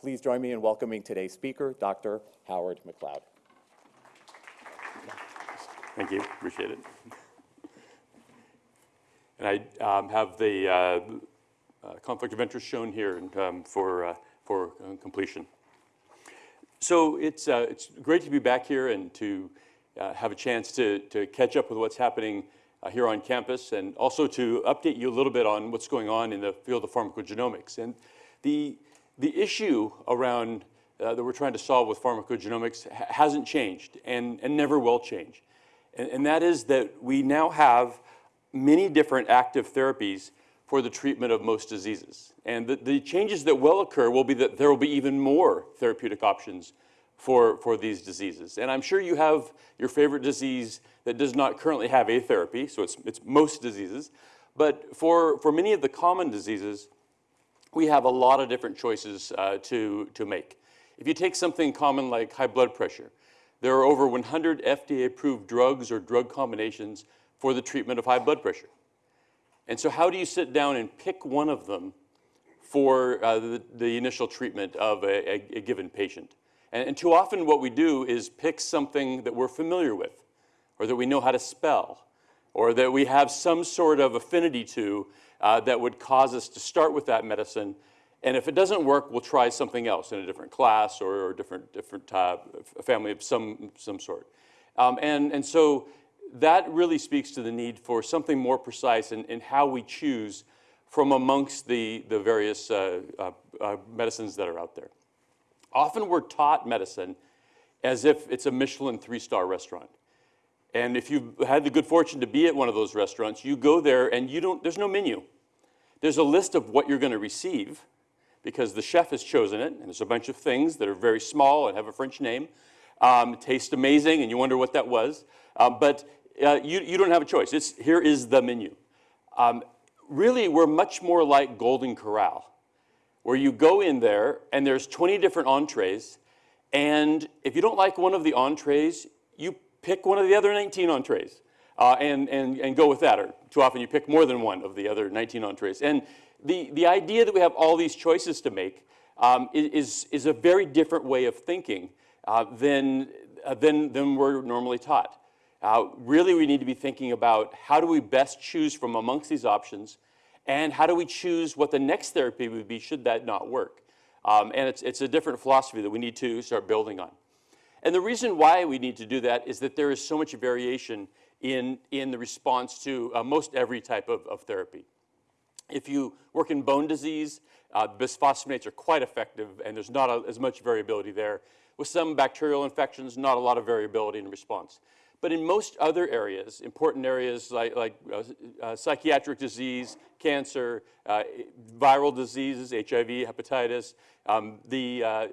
Please join me in welcoming today's speaker, Dr. Howard McLeod. Thank you, appreciate it. And I um, have the uh, uh, conflict of interest shown here and, um, for, uh, for uh, completion. So it's, uh, it's great to be back here and to uh, have a chance to, to catch up with what's happening here on campus and also to update you a little bit on what's going on in the field of pharmacogenomics. And the, the issue around uh, that we're trying to solve with pharmacogenomics ha hasn't changed and, and never will change. And, and, that is that we now have many different active therapies for the treatment of most diseases. And the, the changes that will occur will be that there will be even more therapeutic options for, for these diseases. And I'm sure you have your favorite disease that does not currently have a therapy, so it's, it's most diseases. But for, for many of the common diseases, we have a lot of different choices uh, to, to make. If you take something common like high blood pressure, there are over 100 FDA-approved drugs or drug combinations for the treatment of high blood pressure. And so how do you sit down and pick one of them for uh, the, the, initial treatment of a, a, a given patient? And, and, too often what we do is pick something that we're familiar with, or that we know how to spell, or that we have some sort of affinity to uh, that would cause us to start with that medicine. And if it doesn't work, we'll try something else in a different class or, or different, different uh, family of some, some sort. Um, and, and so that really speaks to the need for something more precise in, in how we choose from amongst the, the various uh, uh, uh, medicines that are out there. Often we're taught medicine as if it's a Michelin three-star restaurant. And if you've had the good fortune to be at one of those restaurants, you go there and you don't, there's no menu. There's a list of what you're going to receive because the chef has chosen it, and there's a bunch of things that are very small and have a French name. Um, taste amazing, and you wonder what that was. Um, but uh, you, you don't have a choice. It's, here is the menu. Um, really, we're much more like Golden Corral, where you go in there, and there's 20 different entrees, and if you don't like one of the entrees, you pick one of the other 19 entrees uh, and, and, and go with that. Or too often you pick more than one of the other 19 entrees. And the, the idea that we have all these choices to make um, is, is a very different way of thinking uh, than, uh, than, than we're normally taught. Uh, really, we need to be thinking about how do we best choose from amongst these options and how do we choose what the next therapy would be should that not work. Um, and it's, it's a different philosophy that we need to start building on. And the reason why we need to do that is that there is so much variation in, in the response to uh, most every type of, of, therapy. If you work in bone disease, uh, bisphosphonates are quite effective and there's not a, as much variability there. With some bacterial infections, not a lot of variability in response. But in most other areas, important areas like, like uh, uh, psychiatric disease, cancer, uh, viral diseases, HIV, hepatitis, um, the, uh,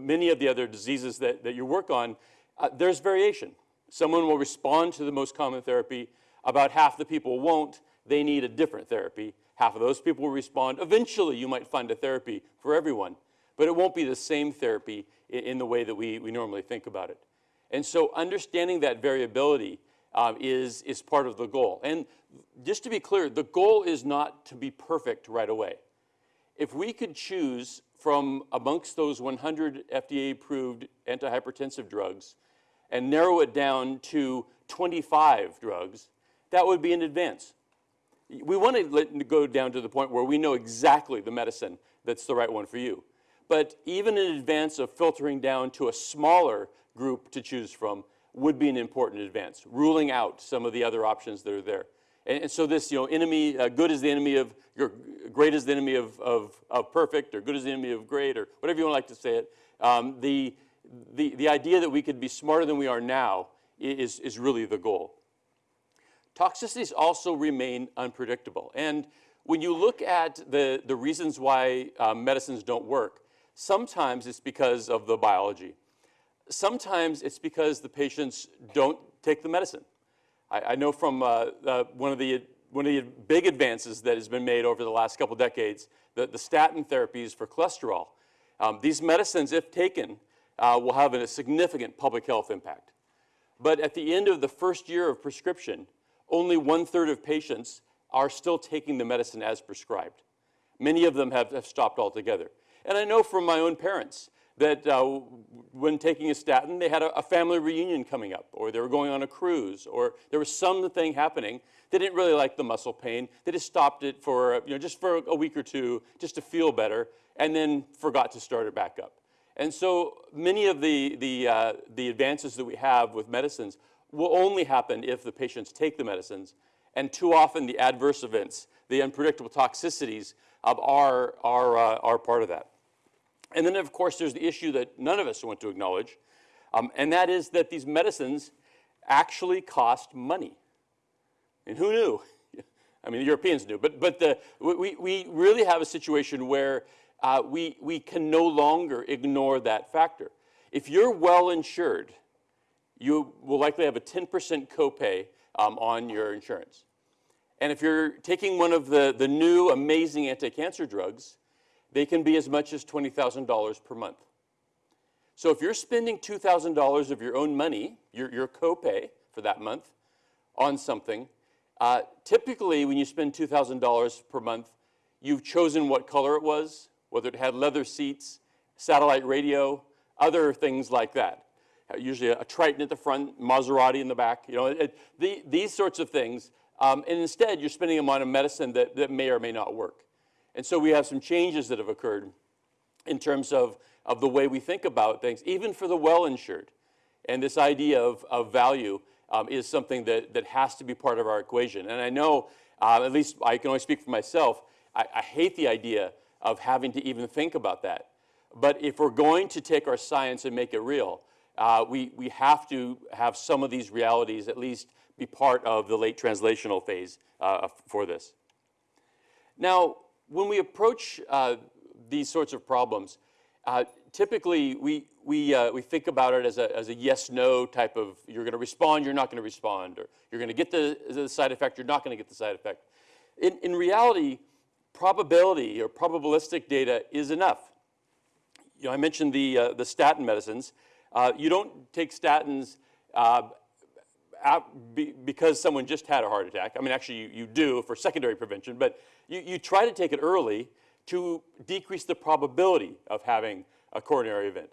many of the other diseases that, that you work on, uh, there's variation. Someone will respond to the most common therapy. About half the people won't. They need a different therapy. Half of those people will respond. Eventually, you might find a therapy for everyone, but it won't be the same therapy in, in the way that we, we normally think about it. And so understanding that variability um, is, is part of the goal. And just to be clear, the goal is not to be perfect right away. If we could choose from amongst those 100 FDA-approved antihypertensive drugs and narrow it down to 25 drugs, that would be an advance. We want to let, go down to the point where we know exactly the medicine that's the right one for you. But even in advance of filtering down to a smaller group to choose from would be an important advance, ruling out some of the other options that are there. And, and so this, you know, enemy, uh, good is the enemy of, great is the enemy of, of, of, perfect, or good is the enemy of great, or whatever you want to like to say it. Um, the, the, the idea that we could be smarter than we are now is, is really the goal. Toxicities also remain unpredictable. And when you look at the, the reasons why uh, medicines don't work, sometimes it's because of the biology. Sometimes it's because the patients don't take the medicine. I, I know from uh, uh, one, of the, one of the big advances that has been made over the last couple decades, the, the statin therapies for cholesterol. Um, these medicines, if taken, uh, will have a significant public health impact. But at the end of the first year of prescription, only one-third of patients are still taking the medicine as prescribed. Many of them have, have stopped altogether. And I know from my own parents that uh, when taking a statin, they had a, a family reunion coming up, or they were going on a cruise, or there was something happening. They didn't really like the muscle pain. They just stopped it for, you know, just for a week or two, just to feel better, and then forgot to start it back up. And so many of the, the, uh, the advances that we have with medicines will only happen if the patients take the medicines. And too often the adverse events, the unpredictable toxicities are, are, uh, are part of that. And then, of course, there's the issue that none of us want to acknowledge, um, and that is that these medicines actually cost money. And who knew? I mean, the Europeans knew, but, but the, we, we really have a situation where uh, we, we can no longer ignore that factor. If you're well insured, you will likely have a 10% copay um, on your insurance. And if you're taking one of the, the new amazing anti-cancer drugs, they can be as much as $20,000 per month. So if you're spending $2,000 of your own money, your, your copay for that month, on something, uh, typically when you spend $2,000 per month, you've chosen what color it was, whether it had leather seats, satellite radio, other things like that. Uh, usually a, Triton at the front, Maserati in the back, you know, it, the, these sorts of things. Um, and instead, you're spending them on a medicine that, that may or may not work. And so we have some changes that have occurred in terms of, of the way we think about things, even for the well-insured. And this idea of, of value um, is something that, that has to be part of our equation. And I know, uh, at least I can only speak for myself, I, I hate the idea of having to even think about that. But if we're going to take our science and make it real, uh, we, we have to have some of these realities at least be part of the late translational phase uh, for this. Now, when we approach uh, these sorts of problems, uh, typically we, we, uh, we think about it as a, as a yes-no type of, you're going to respond, you're not going to respond, or you're going to get the, the side effect, you're not going to get the side effect. In, in reality, probability or probabilistic data is enough. You know, I mentioned the, uh, the statin medicines. Uh, you don't take statins uh, be, because someone just had a heart attack. I mean, actually, you, you do for secondary prevention, but you, you try to take it early to decrease the probability of having a coronary event.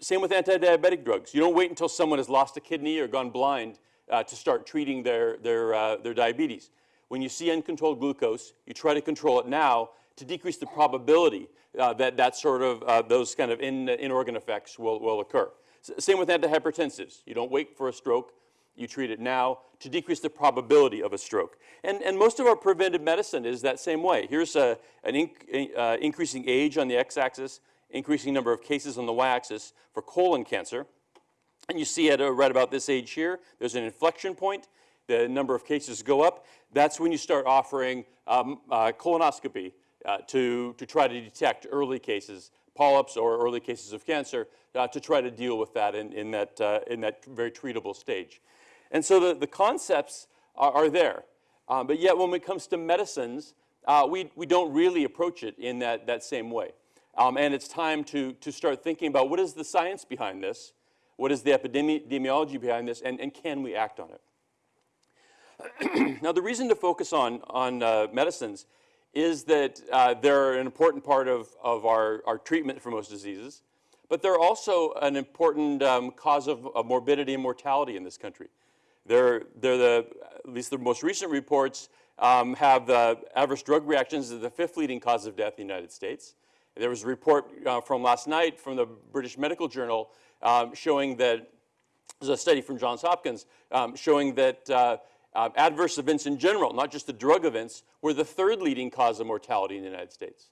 Same with anti-diabetic drugs. You don't wait until someone has lost a kidney or gone blind uh, to start treating their, their, uh, their diabetes. When you see uncontrolled glucose, you try to control it now to decrease the probability uh, that that sort of, uh, those kind of in, in-organ effects will, will occur. S same with antihypertensives. You don't wait for a stroke you treat it now to decrease the probability of a stroke. And, and most of our preventive medicine is that same way. Here's a, an inc uh, increasing age on the x-axis, increasing number of cases on the y-axis for colon cancer. And you see at uh, right about this age here, there's an inflection point. The number of cases go up. That's when you start offering um, uh, colonoscopy uh, to, to try to detect early cases, polyps or early cases of cancer, uh, to try to deal with that in, in, that, uh, in that very treatable stage. And so the, the concepts are, are there. Um, but yet when it comes to medicines, uh, we, we don't really approach it in that, that same way. Um, and it's time to, to start thinking about what is the science behind this, what is the epidemiology behind this, and, and can we act on it? now the reason to focus on, on uh, medicines is that uh, they're an important part of, of our, our treatment for most diseases, but they're also an important um, cause of, of morbidity and mortality in this country. They're, they're the, at least the most recent reports um, have the adverse drug reactions as the fifth leading cause of death in the United States. There was a report uh, from last night from the British Medical Journal um, showing that, there's a study from Johns Hopkins um, showing that uh, uh, adverse events in general, not just the drug events, were the third leading cause of mortality in the United States.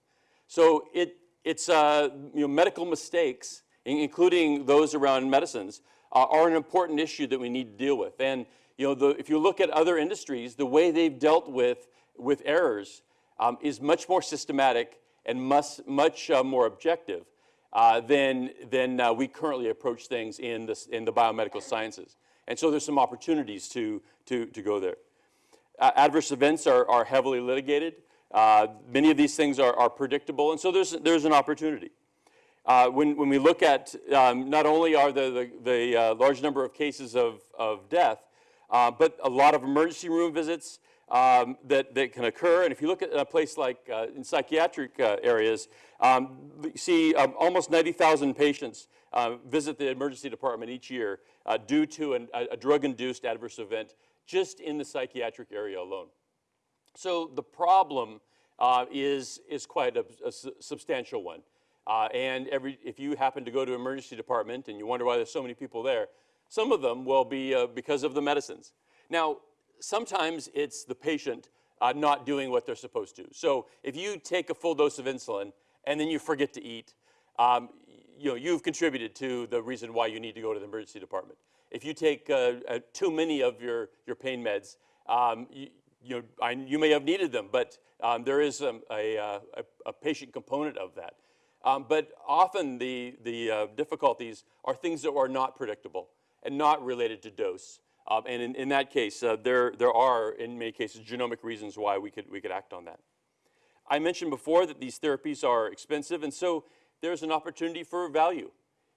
So it, it's uh, you know, medical mistakes, including those around medicines, uh, are an important issue that we need to deal with. And you know, the, if you look at other industries, the way they've dealt with, with errors um, is much more systematic and much, much uh, more objective uh, than, than uh, we currently approach things in, this, in the biomedical sciences. And so there's some opportunities to, to, to go there. Uh, adverse events are, are heavily litigated. Uh, many of these things are, are predictable, and so there's, there's an opportunity. Uh, when, when we look at um, not only are the, the, the uh, large number of cases of, of death, uh, but a lot of emergency room visits, um, that, that can occur. And if you look at a place like uh, in psychiatric uh, areas, um, you see um, almost 90,000 patients uh, visit the emergency department each year due to an, a, a drug-induced adverse event just in the psychiatric area alone. So the problem uh, is, is quite a, a substantial one. Uh, and every, if you happen to go to emergency department and you wonder why there's so many people there, some of them will be uh, because of the medicines. Now, sometimes it's the patient uh, not doing what they're supposed to. So if you take a full dose of insulin and then you forget to eat, um, you know, you've contributed to the reason why you need to go to the emergency department. If you take uh, uh, too many of your, your pain meds, um, you, you, know, I, you may have needed them, but um, there is um, a, uh, a, a, patient component of that. Um, but often the, the uh, difficulties are things that are not predictable and not related to dose. Um, and in, in, that case, uh, there, there are, in many cases, genomic reasons why we could, we could act on that. I mentioned before that these therapies are expensive, and so there's an opportunity for value.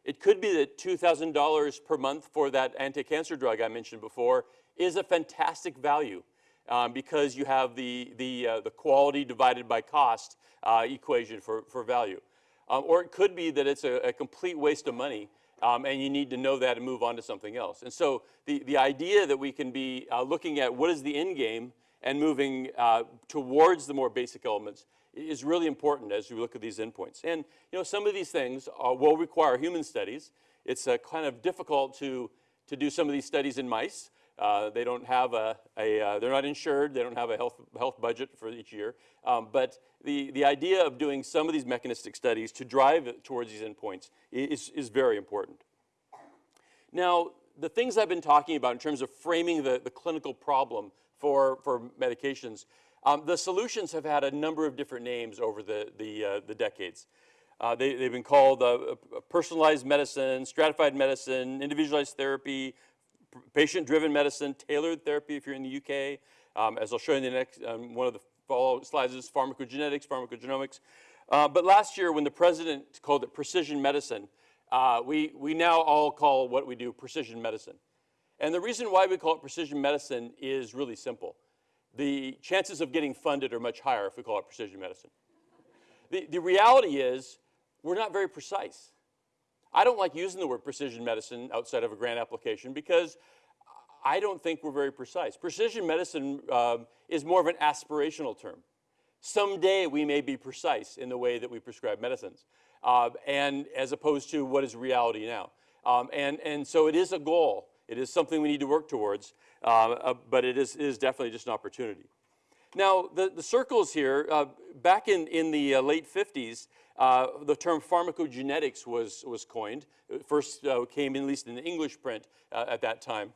It could be that $2,000 per month for that anti-cancer drug I mentioned before is a fantastic value um, because you have the, the, uh, the quality divided by cost uh, equation for, for value. Um, or it could be that it's a, a complete waste of money um, and you need to know that and move on to something else. And so the, the idea that we can be uh, looking at what is the end game and moving uh, towards the more basic elements is really important as we look at these endpoints. And you know, some of these things are, will require human studies. It's uh, kind of difficult to, to do some of these studies in mice. Uh, they don't have a, a uh, they're not insured, they don't have a health, health budget for each year. Um, but the, the idea of doing some of these mechanistic studies to drive towards these endpoints is, is very important. Now, the things I've been talking about in terms of framing the, the clinical problem for, for medications, um, the solutions have had a number of different names over the, the, uh, the decades. Uh, they, have been called uh, personalized medicine, stratified medicine, individualized therapy, patient-driven medicine, tailored therapy if you're in the UK. Um, as I'll show you in the next, um, one of the follow slides is pharmacogenetics, pharmacogenomics. Uh, but last year when the president called it precision medicine, uh, we, we now all call what we do precision medicine. And the reason why we call it precision medicine is really simple. The chances of getting funded are much higher if we call it precision medicine. The, the reality is we're not very precise. I don't like using the word precision medicine outside of a grant application because I don't think we're very precise. Precision medicine um, is more of an aspirational term. Someday we may be precise in the way that we prescribe medicines, uh, and as opposed to what is reality now. Um, and, and so it is a goal. It is something we need to work towards, uh, uh, but it is, is definitely just an opportunity. Now, the, the circles here, uh, back in, in the uh, late 50s, uh, the term pharmacogenetics was, was coined. It first uh, came in, at least in the English print uh, at that time.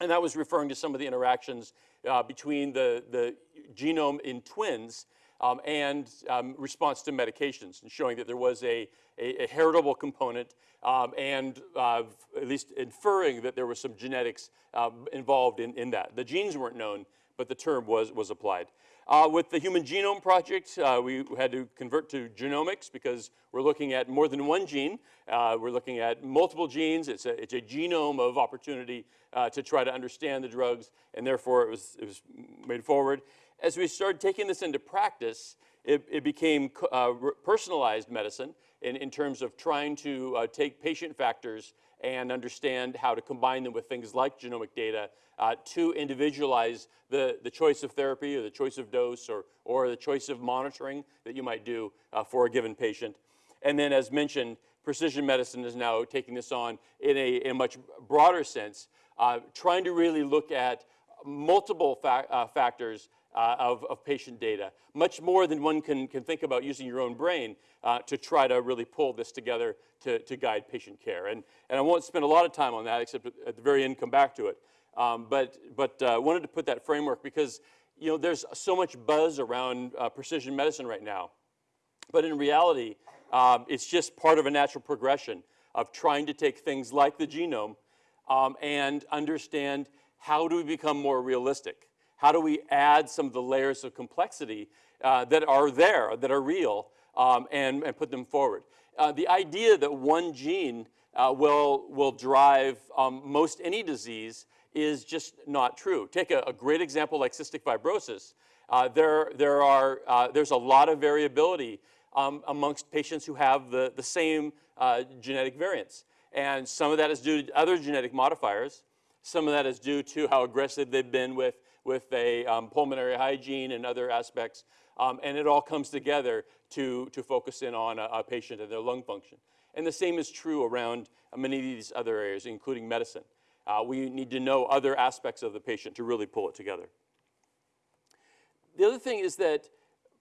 And that was referring to some of the interactions uh, between the, the genome in twins um, and um, response to medications, and showing that there was a, a, a heritable component um, and uh, at least inferring that there was some genetics um, involved in, in that. The genes weren't known, but the term was, was applied. Uh, with the Human Genome Project, uh, we had to convert to genomics because we're looking at more than one gene. Uh, we're looking at multiple genes. It's a, it's a genome of opportunity uh, to try to understand the drugs, and therefore it was, it was made forward. As we started taking this into practice, it, it became uh, personalized medicine in, in terms of trying to uh, take patient factors and understand how to combine them with things like genomic data uh, to individualize the, the choice of therapy or the choice of dose or, or the choice of monitoring that you might do uh, for a given patient. And then as mentioned, precision medicine is now taking this on in a, in a much broader sense, uh, trying to really look at multiple fa uh, factors uh, of, of, patient data, much more than one can, can think about using your own brain uh, to try to really pull this together to, to guide patient care. And, and I won't spend a lot of time on that, except at the very end come back to it. Um, but but uh, wanted to put that framework because you know there's so much buzz around uh, precision medicine right now. But in reality, um, it's just part of a natural progression of trying to take things like the genome um, and understand how do we become more realistic? How do we add some of the layers of complexity uh, that are there, that are real, um, and, and put them forward? Uh, the idea that one gene uh, will, will drive um, most any disease is just not true. Take a, a great example like cystic fibrosis. Uh, there, there are, uh, there's a lot of variability um, amongst patients who have the, the same uh, genetic variants. And some of that is due to other genetic modifiers. Some of that is due to how aggressive they've been with, with a um, pulmonary hygiene and other aspects. Um, and it all comes together to, to focus in on a, a, patient and their lung function. And the same is true around many of these other areas, including medicine. Uh, we need to know other aspects of the patient to really pull it together. The other thing is that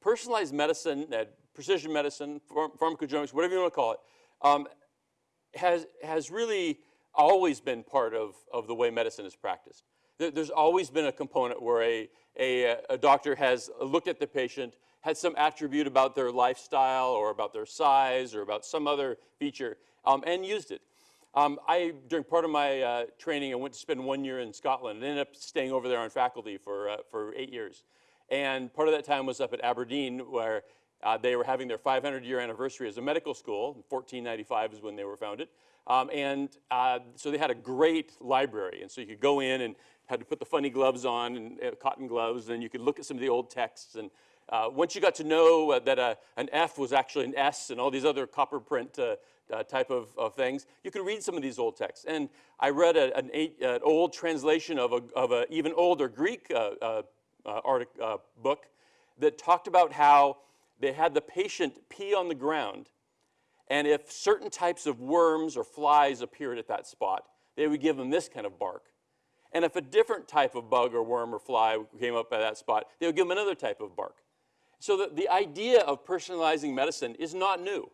personalized medicine, uh, precision medicine, pharm pharmacogenomics, whatever you want to call it, um, has, has really always been part of, of the way medicine is practiced. There's always been a component where a, a, a doctor has looked at the patient, had some attribute about their lifestyle or about their size or about some other feature, um, and used it. Um, I, during part of my uh, training, I went to spend one year in Scotland and ended up staying over there on faculty for, uh, for eight years. And part of that time was up at Aberdeen where uh, they were having their 500 year anniversary as a medical school. 1495 is when they were founded. Um, and uh, so they had a great library. And so you could go in and had to put the funny gloves on and uh, cotton gloves and you could look at some of the old texts. And uh, once you got to know uh, that a, an F was actually an S and all these other copper print uh, type of, of, things, you could read some of these old texts. And I read a, an, eight, an, old translation of an of a even older Greek uh, uh, book that talked about how they had the patient pee on the ground, and if certain types of worms or flies appeared at that spot, they would give them this kind of bark. And if a different type of bug or worm or fly came up at that spot, they would give them another type of bark. So the, the idea of personalizing medicine is not new.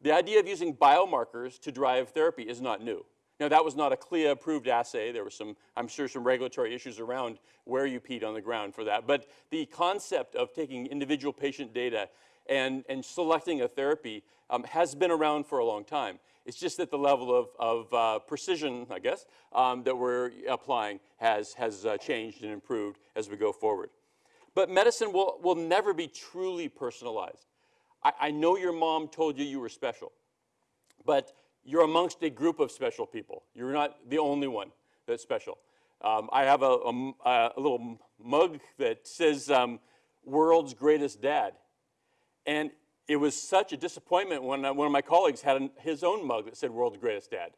The idea of using biomarkers to drive therapy is not new. Now, that was not a CLIA approved assay. There were some, I'm sure, some regulatory issues around where you peed on the ground for that. But the concept of taking individual patient data and, and selecting a therapy um, has been around for a long time. It's just that the level of, of uh, precision, I guess, um, that we're applying has, has uh, changed and improved as we go forward. But medicine will, will never be truly personalized. I, I know your mom told you you were special, but you're amongst a group of special people. You're not the only one that's special. Um, I have a, a, a, little mug that says um, world's greatest dad. And it was such a disappointment when uh, one of my colleagues had his own mug that said world's greatest dad.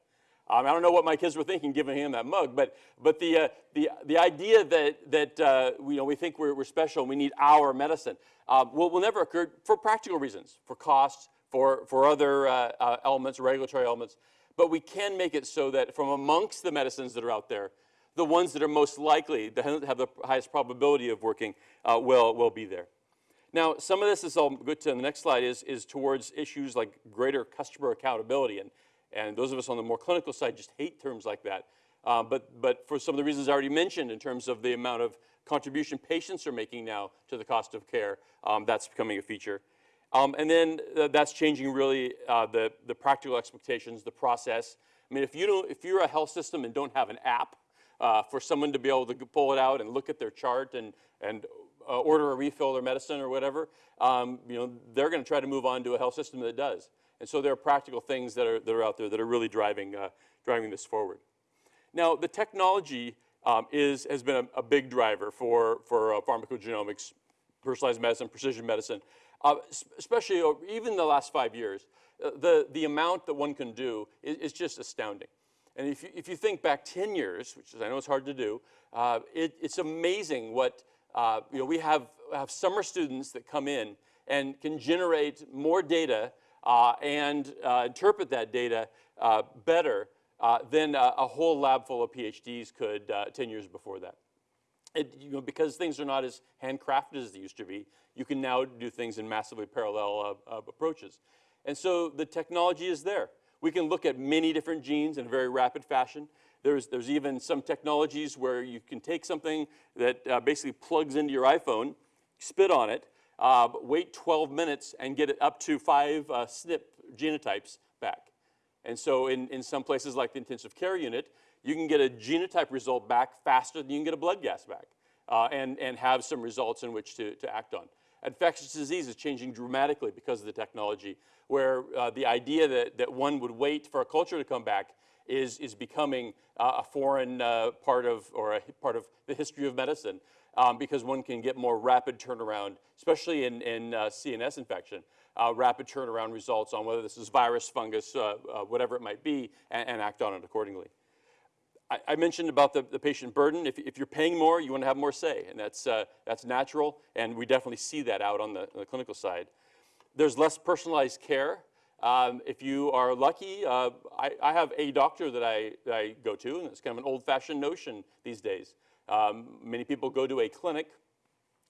Um, I don't know what my kids were thinking giving him that mug, but, but the, uh, the, the idea that, that uh, we, you know, we think we're, we're special and we need our medicine uh, will, will never occur for practical reasons, for costs, for, for other uh, uh, elements, regulatory elements, but we can make it so that from amongst the medicines that are out there, the ones that are most likely, that have the highest probability of working, will, will be there. Now, some of this is, I'll go to the next slide, is, is towards issues like greater customer accountability. And, and those of us on the more clinical side just hate terms like that. Uh, but, but for some of the reasons I already mentioned in terms of the amount of contribution patients are making now to the cost of care, um, that's becoming a feature. Um, and then uh, that's changing really uh, the, the practical expectations, the process. I mean, if, you don't, if you're a health system and don't have an app uh, for someone to be able to pull it out and look at their chart and, and uh, order a refill or medicine or whatever, um, you know, they're going to try to move on to a health system that does. And so there are practical things that are, that are out there that are really driving, uh, driving this forward. Now, the technology um, is, has been a, a, big driver for, for uh, pharmacogenomics, personalized medicine, precision medicine uh, especially even the last five years, uh, the, the amount that one can do is, is, just astounding. And if you, if you think back 10 years, which is, I know it's hard to do, uh, it, it's amazing what, uh, you know, we have, have summer students that come in and can generate more data uh, and uh, interpret that data better than a, a, whole lab full of PhDs could 10 years before that. It, you know, because things are not as handcrafted as they used to be, you can now do things in massively parallel uh, uh, approaches. And so the technology is there. We can look at many different genes in a very rapid fashion. There's, there's even some technologies where you can take something that uh, basically plugs into your iPhone, spit on it, uh, wait 12 minutes and get it up to five uh, SNP genotypes back. And so in, in some places like the intensive care unit, you can get a genotype result back faster than you can get a blood gas back uh, and, and have some results in which to, to act on. Infectious disease is changing dramatically because of the technology, where uh, the idea that, that one would wait for a culture to come back is, is becoming uh, a foreign uh, part of, or a part of the history of medicine um, because one can get more rapid turnaround, especially in, in uh, CNS infection, uh, rapid turnaround results on whether this is virus, fungus, uh, uh, whatever it might be, and, and act on it accordingly. I, mentioned about the, the patient burden. If, if you're paying more, you want to have more say, and that's, that's natural, and we definitely see that out on the, on the clinical side. There's less personalized care. Um, if you are lucky, uh, I, I, have a doctor that I, that I, go to, and it's kind of an old-fashioned notion these days. Um, many people go to a clinic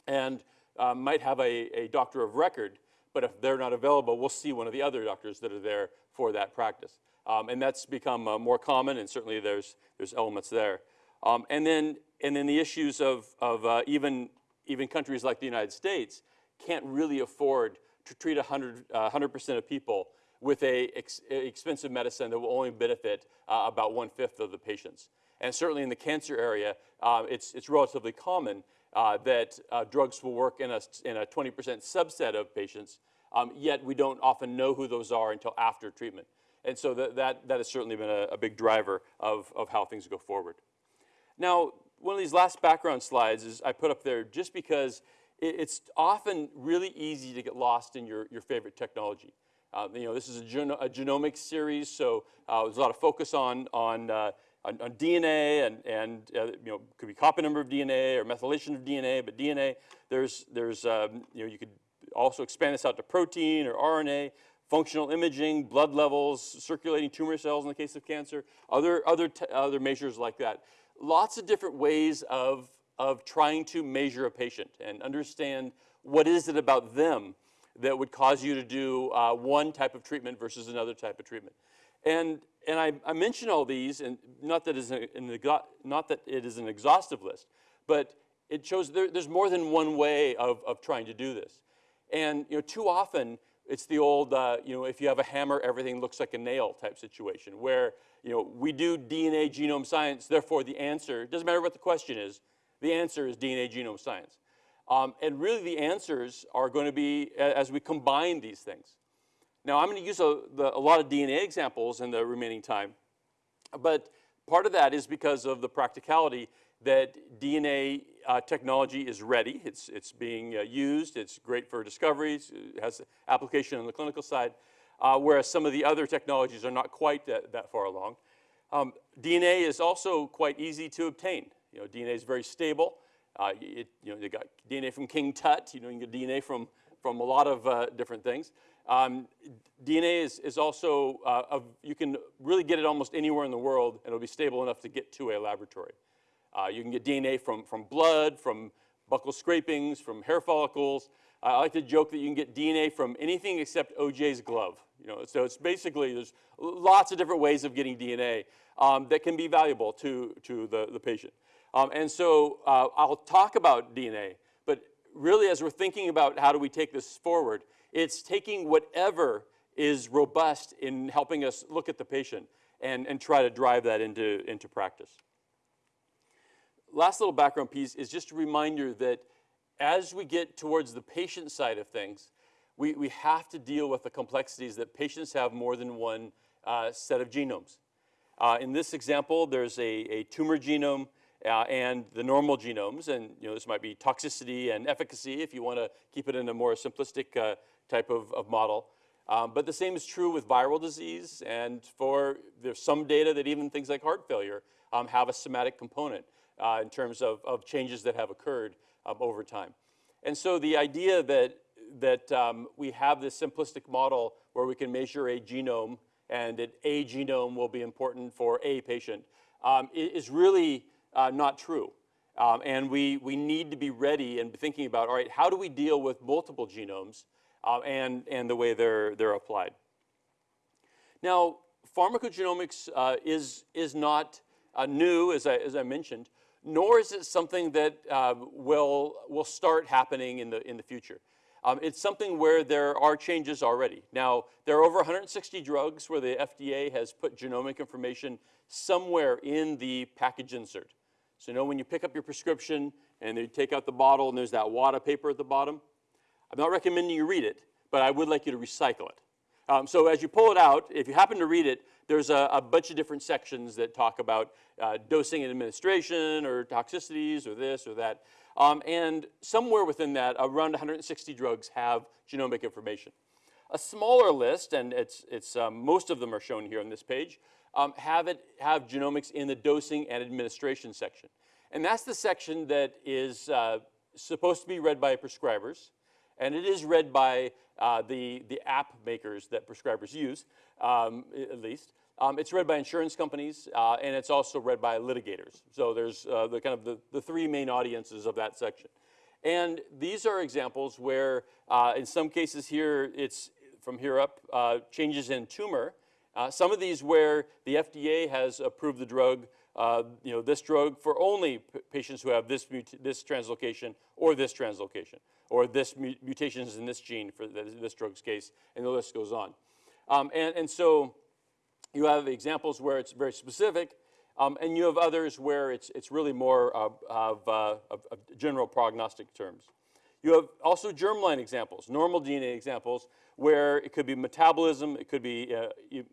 and uh, might have a, a doctor of record, but if they're not available, we'll see one of the other doctors that are there for that practice. Um, and that's become uh, more common, and certainly there's, there's elements there. Um, and, then, and then the issues of, of uh, even, even countries like the United States can't really afford to treat 100, uh, 100% of people with a ex expensive medicine that will only benefit uh, about one-fifth of the patients. And certainly in the cancer area, uh, it's, it's relatively common uh, that uh, drugs will work in a s in a 20% subset of patients, um, yet we don't often know who those are until after treatment. And so that, that, that has certainly been a, a, big driver of, of how things go forward. Now, one of these last background slides is I put up there just because it, it's often really easy to get lost in your, your favorite technology. Uh, you know, this is a, a genomics series, so uh, there's a lot of focus on, on, uh, on, on, DNA and, and uh, you know, could be copy number of DNA or methylation of DNA, but DNA, there's, there's um, you know, you could also expand this out to protein or RNA functional imaging, blood levels, circulating tumor cells in the case of cancer, other, other, other measures like that. Lots of different ways of, of trying to measure a patient and understand what is it about them that would cause you to do uh, one type of treatment versus another type of treatment. And, and I, I mention all these, and not that, an, not that it is an exhaustive list, but it shows there, there's more than one way of, of trying to do this. And you know, too often, it's the old, uh, you know, if you have a hammer, everything looks like a nail type situation where, you know, we do DNA genome science, therefore the answer, doesn't matter what the question is, the answer is DNA genome science. Um, and really the answers are going to be as we combine these things. Now I'm going to use a, the, a lot of DNA examples in the remaining time, but part of that is because of the practicality that DNA uh, technology is ready. It's, it's being uh, used. It's great for discoveries. It has application on the clinical side, uh, whereas some of the other technologies are not quite that, that far along. Um, DNA is also quite easy to obtain. You know, DNA is very stable. Uh, it, you know, you got DNA from King Tut. You know, you can get DNA from, from a lot of uh, different things. Um, DNA is, is also, uh, of, you can really get it almost anywhere in the world, and it'll be stable enough to get to a laboratory. Uh, you can get DNA from, from blood, from buccal scrapings, from hair follicles. I like to joke that you can get DNA from anything except OJ's glove. You know, so it's basically, there's lots of different ways of getting DNA um, that can be valuable to, to the, the patient. Um, and so uh, I'll talk about DNA, but really as we're thinking about how do we take this forward, it's taking whatever is robust in helping us look at the patient and, and try to drive that into, into practice last little background piece is just a reminder that as we get towards the patient side of things, we, we have to deal with the complexities that patients have more than one uh, set of genomes. Uh, in this example, there's a, a tumor genome uh, and the normal genomes, and you know, this might be toxicity and efficacy if you want to keep it in a more simplistic uh, type of, of model. Um, but the same is true with viral disease, and for there's some data that even things like heart failure um, have a somatic component uh, in terms of, of changes that have occurred um, over time. And so the idea that, that um, we have this simplistic model where we can measure a genome and that a genome will be important for a patient um, is really uh, not true. Um, and we, we need to be ready and thinking about, all right, how do we deal with multiple genomes uh, and, and the way they're, they're applied? Now, pharmacogenomics uh, is, is not uh, new, as I, as I mentioned, nor is it something that uh, will, will start happening in the, in the future. Um, it's something where there are changes already. Now, there are over 160 drugs where the FDA has put genomic information somewhere in the package insert. So you know when you pick up your prescription and you take out the bottle and there's that wad of paper at the bottom? I'm not recommending you read it, but I would like you to recycle it. Um, so as you pull it out, if you happen to read it, there's a, a bunch of different sections that talk about uh, dosing and administration or toxicities or this or that. Um, and somewhere within that, around 160 drugs have genomic information. A smaller list, and it's, it's, um, most of them are shown here on this page, um, have, it, have genomics in the dosing and administration section. And that's the section that is uh, supposed to be read by prescribers, and it is read by uh, the, the app makers that prescribers use, um, at least. Um, it's read by insurance companies, uh, and it's also read by litigators. So there's uh, the kind of the, the three main audiences of that section. And these are examples where, uh, in some cases here, it's from here up, uh, changes in tumor. Uh, some of these where the FDA has approved the drug, uh, you know, this drug for only patients who have this, this translocation or this translocation, or this mu mutations in this gene for this drug's case, and the list goes on. Um, and, and so you have examples where it's very specific, um, and you have others where it's, it's really more of, uh, of, of general prognostic terms. You have also germline examples, normal DNA examples, where it could be metabolism, it could be uh,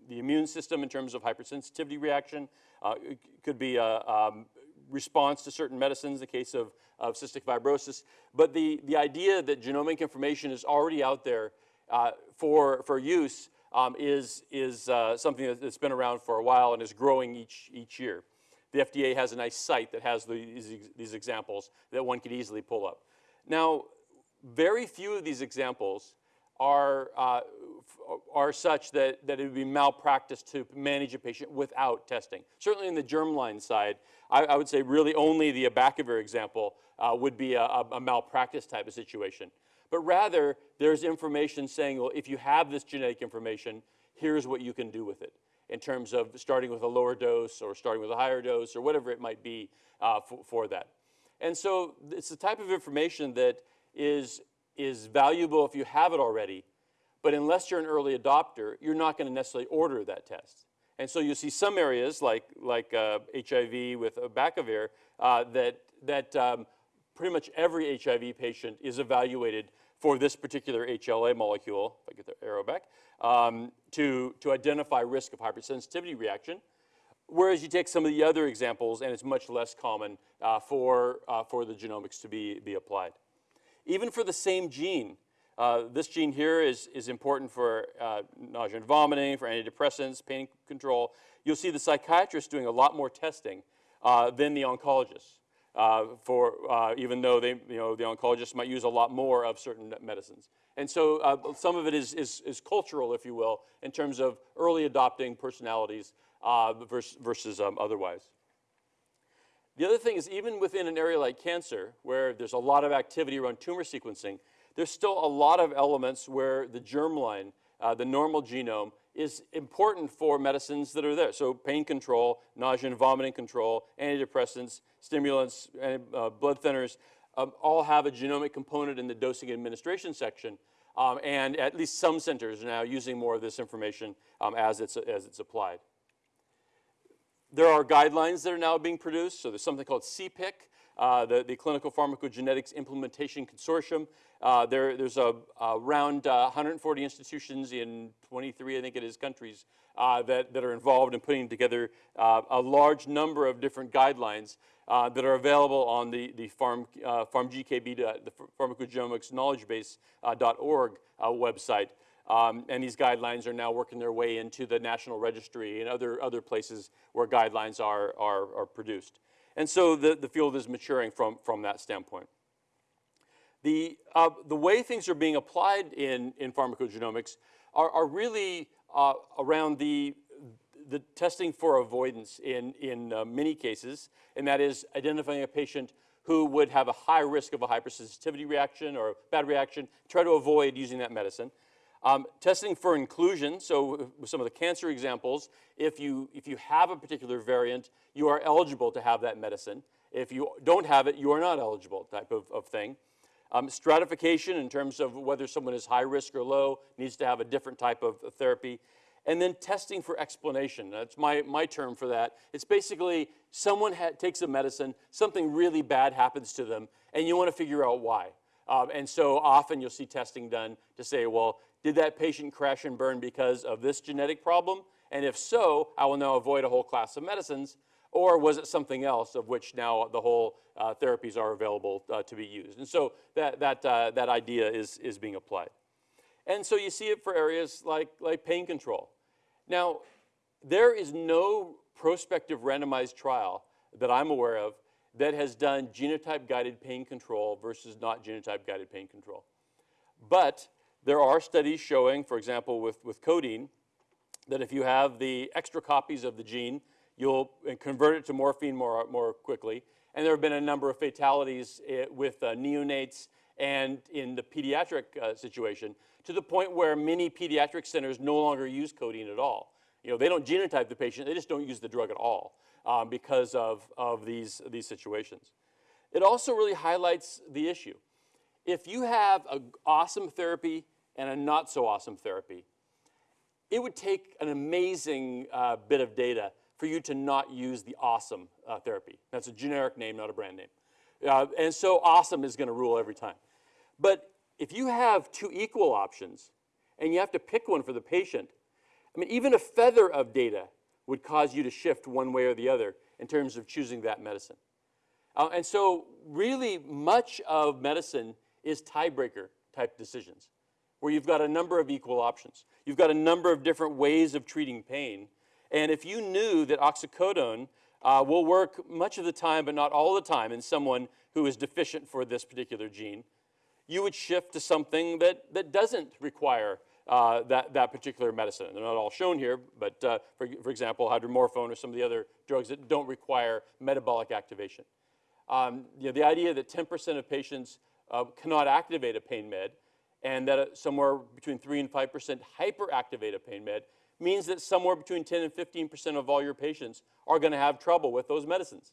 the immune system in terms of hypersensitivity reaction, uh, it could be a um, response to certain medicines in the case of, of cystic fibrosis. But the, the idea that genomic information is already out there uh, for, for use um, is, is uh, something that's been around for a while and is growing each, each year. The FDA has a nice site that has these, these examples that one could easily pull up. Now, very few of these examples are, uh, are such that, that it would be malpractice to manage a patient without testing. Certainly in the germline side, I, I would say really only the abacavir example uh, would be a, a, malpractice type of situation. But rather, there's information saying, well, if you have this genetic information, here's what you can do with it in terms of starting with a lower dose or starting with a higher dose or whatever it might be uh, for, for that. And so it's the type of information that is, is valuable if you have it already, but unless you're an early adopter, you're not going to necessarily order that test. And so you see some areas like, like uh, HIV with abacavir uh, that, that um, pretty much every HIV patient is evaluated for this particular HLA molecule, if I get the arrow back, um, to, to identify risk of hypersensitivity reaction. Whereas you take some of the other examples, and it's much less common uh, for, uh, for the genomics to be, be applied. Even for the same gene, uh, this gene here is, is important for uh, nausea and vomiting, for antidepressants, pain control. You'll see the psychiatrist doing a lot more testing uh, than the oncologist. Uh, for uh, even though they, you know, the oncologist might use a lot more of certain medicines. And so uh, some of it is, is, is, cultural, if you will, in terms of early adopting personalities versus, versus um, otherwise. The other thing is even within an area like cancer, where there's a lot of activity around tumor sequencing, there's still a lot of elements where the germline, uh, the normal genome, is important for medicines that are there. So pain control, nausea and vomiting control, antidepressants, stimulants, and, uh, blood thinners, um, all have a genomic component in the dosing administration section. Um, and at least some centers are now using more of this information um, as, it's, as it's applied. There are guidelines that are now being produced. So there's something called CPIC, uh, the, the, Clinical Pharmacogenetics Implementation Consortium. Uh, there, there's a, around uh, 140 institutions in 23, I think it is, countries uh, that, that are involved in putting together uh, a large number of different guidelines uh, that are available on the, the Pharm, PharmGKB, the Pharmacogenomics Knowledge Base.org website. Um, and these guidelines are now working their way into the National Registry and other, other places where guidelines are, are, are produced. And so the, the field is maturing from, from that standpoint. The, uh, the way things are being applied in, in pharmacogenomics are, are really uh, around the, the testing for avoidance in, in uh, many cases, and that is identifying a patient who would have a high risk of a hypersensitivity reaction or bad reaction, try to avoid using that medicine. Um, testing for inclusion, so with some of the cancer examples, if you, if you have a particular variant, you are eligible to have that medicine. If you don't have it, you are not eligible type of, of thing. Um, stratification in terms of whether someone is high risk or low needs to have a different type of therapy. And then testing for explanation. That's my, my term for that. It's basically someone takes a medicine, something really bad happens to them, and you want to figure out why. Um, and so often you'll see testing done to say, well, did that patient crash and burn because of this genetic problem? And if so, I will now avoid a whole class of medicines. Or was it something else of which now the whole uh, therapies are available uh, to be used? And so that, that, uh, that idea is, is being applied. And so you see it for areas like, like pain control. Now, there is no prospective randomized trial that I'm aware of that has done genotype guided pain control versus not genotype guided pain control. But there are studies showing, for example, with, with codeine, that if you have the extra copies of the gene, you'll convert it to morphine more, more quickly. And there have been a number of fatalities eh, with uh, neonates and in the pediatric uh, situation to the point where many pediatric centers no longer use codeine at all. You know, they don't genotype the patient, they just don't use the drug at all um, because of, of these, these situations. It also really highlights the issue. If you have an awesome therapy and a not so awesome therapy, it would take an amazing uh, bit of data for you to not use the awesome uh, therapy. That's a generic name, not a brand name. Uh, and so awesome is going to rule every time. But if you have two equal options and you have to pick one for the patient, I mean, even a feather of data would cause you to shift one way or the other in terms of choosing that medicine. Uh, and so really much of medicine is tiebreaker type decisions where you've got a number of equal options. You've got a number of different ways of treating pain. And if you knew that oxycodone uh, will work much of the time, but not all the time, in someone who is deficient for this particular gene, you would shift to something that, that doesn't require uh, that, that particular medicine. They're not all shown here, but uh, for, for example, hydromorphone or some of the other drugs that don't require metabolic activation. Um, you know, the idea that 10% of patients uh, cannot activate a pain med and that uh, somewhere between 3 and 5% hyperactivate a pain med means that somewhere between 10 and 15% of all your patients are going to have trouble with those medicines.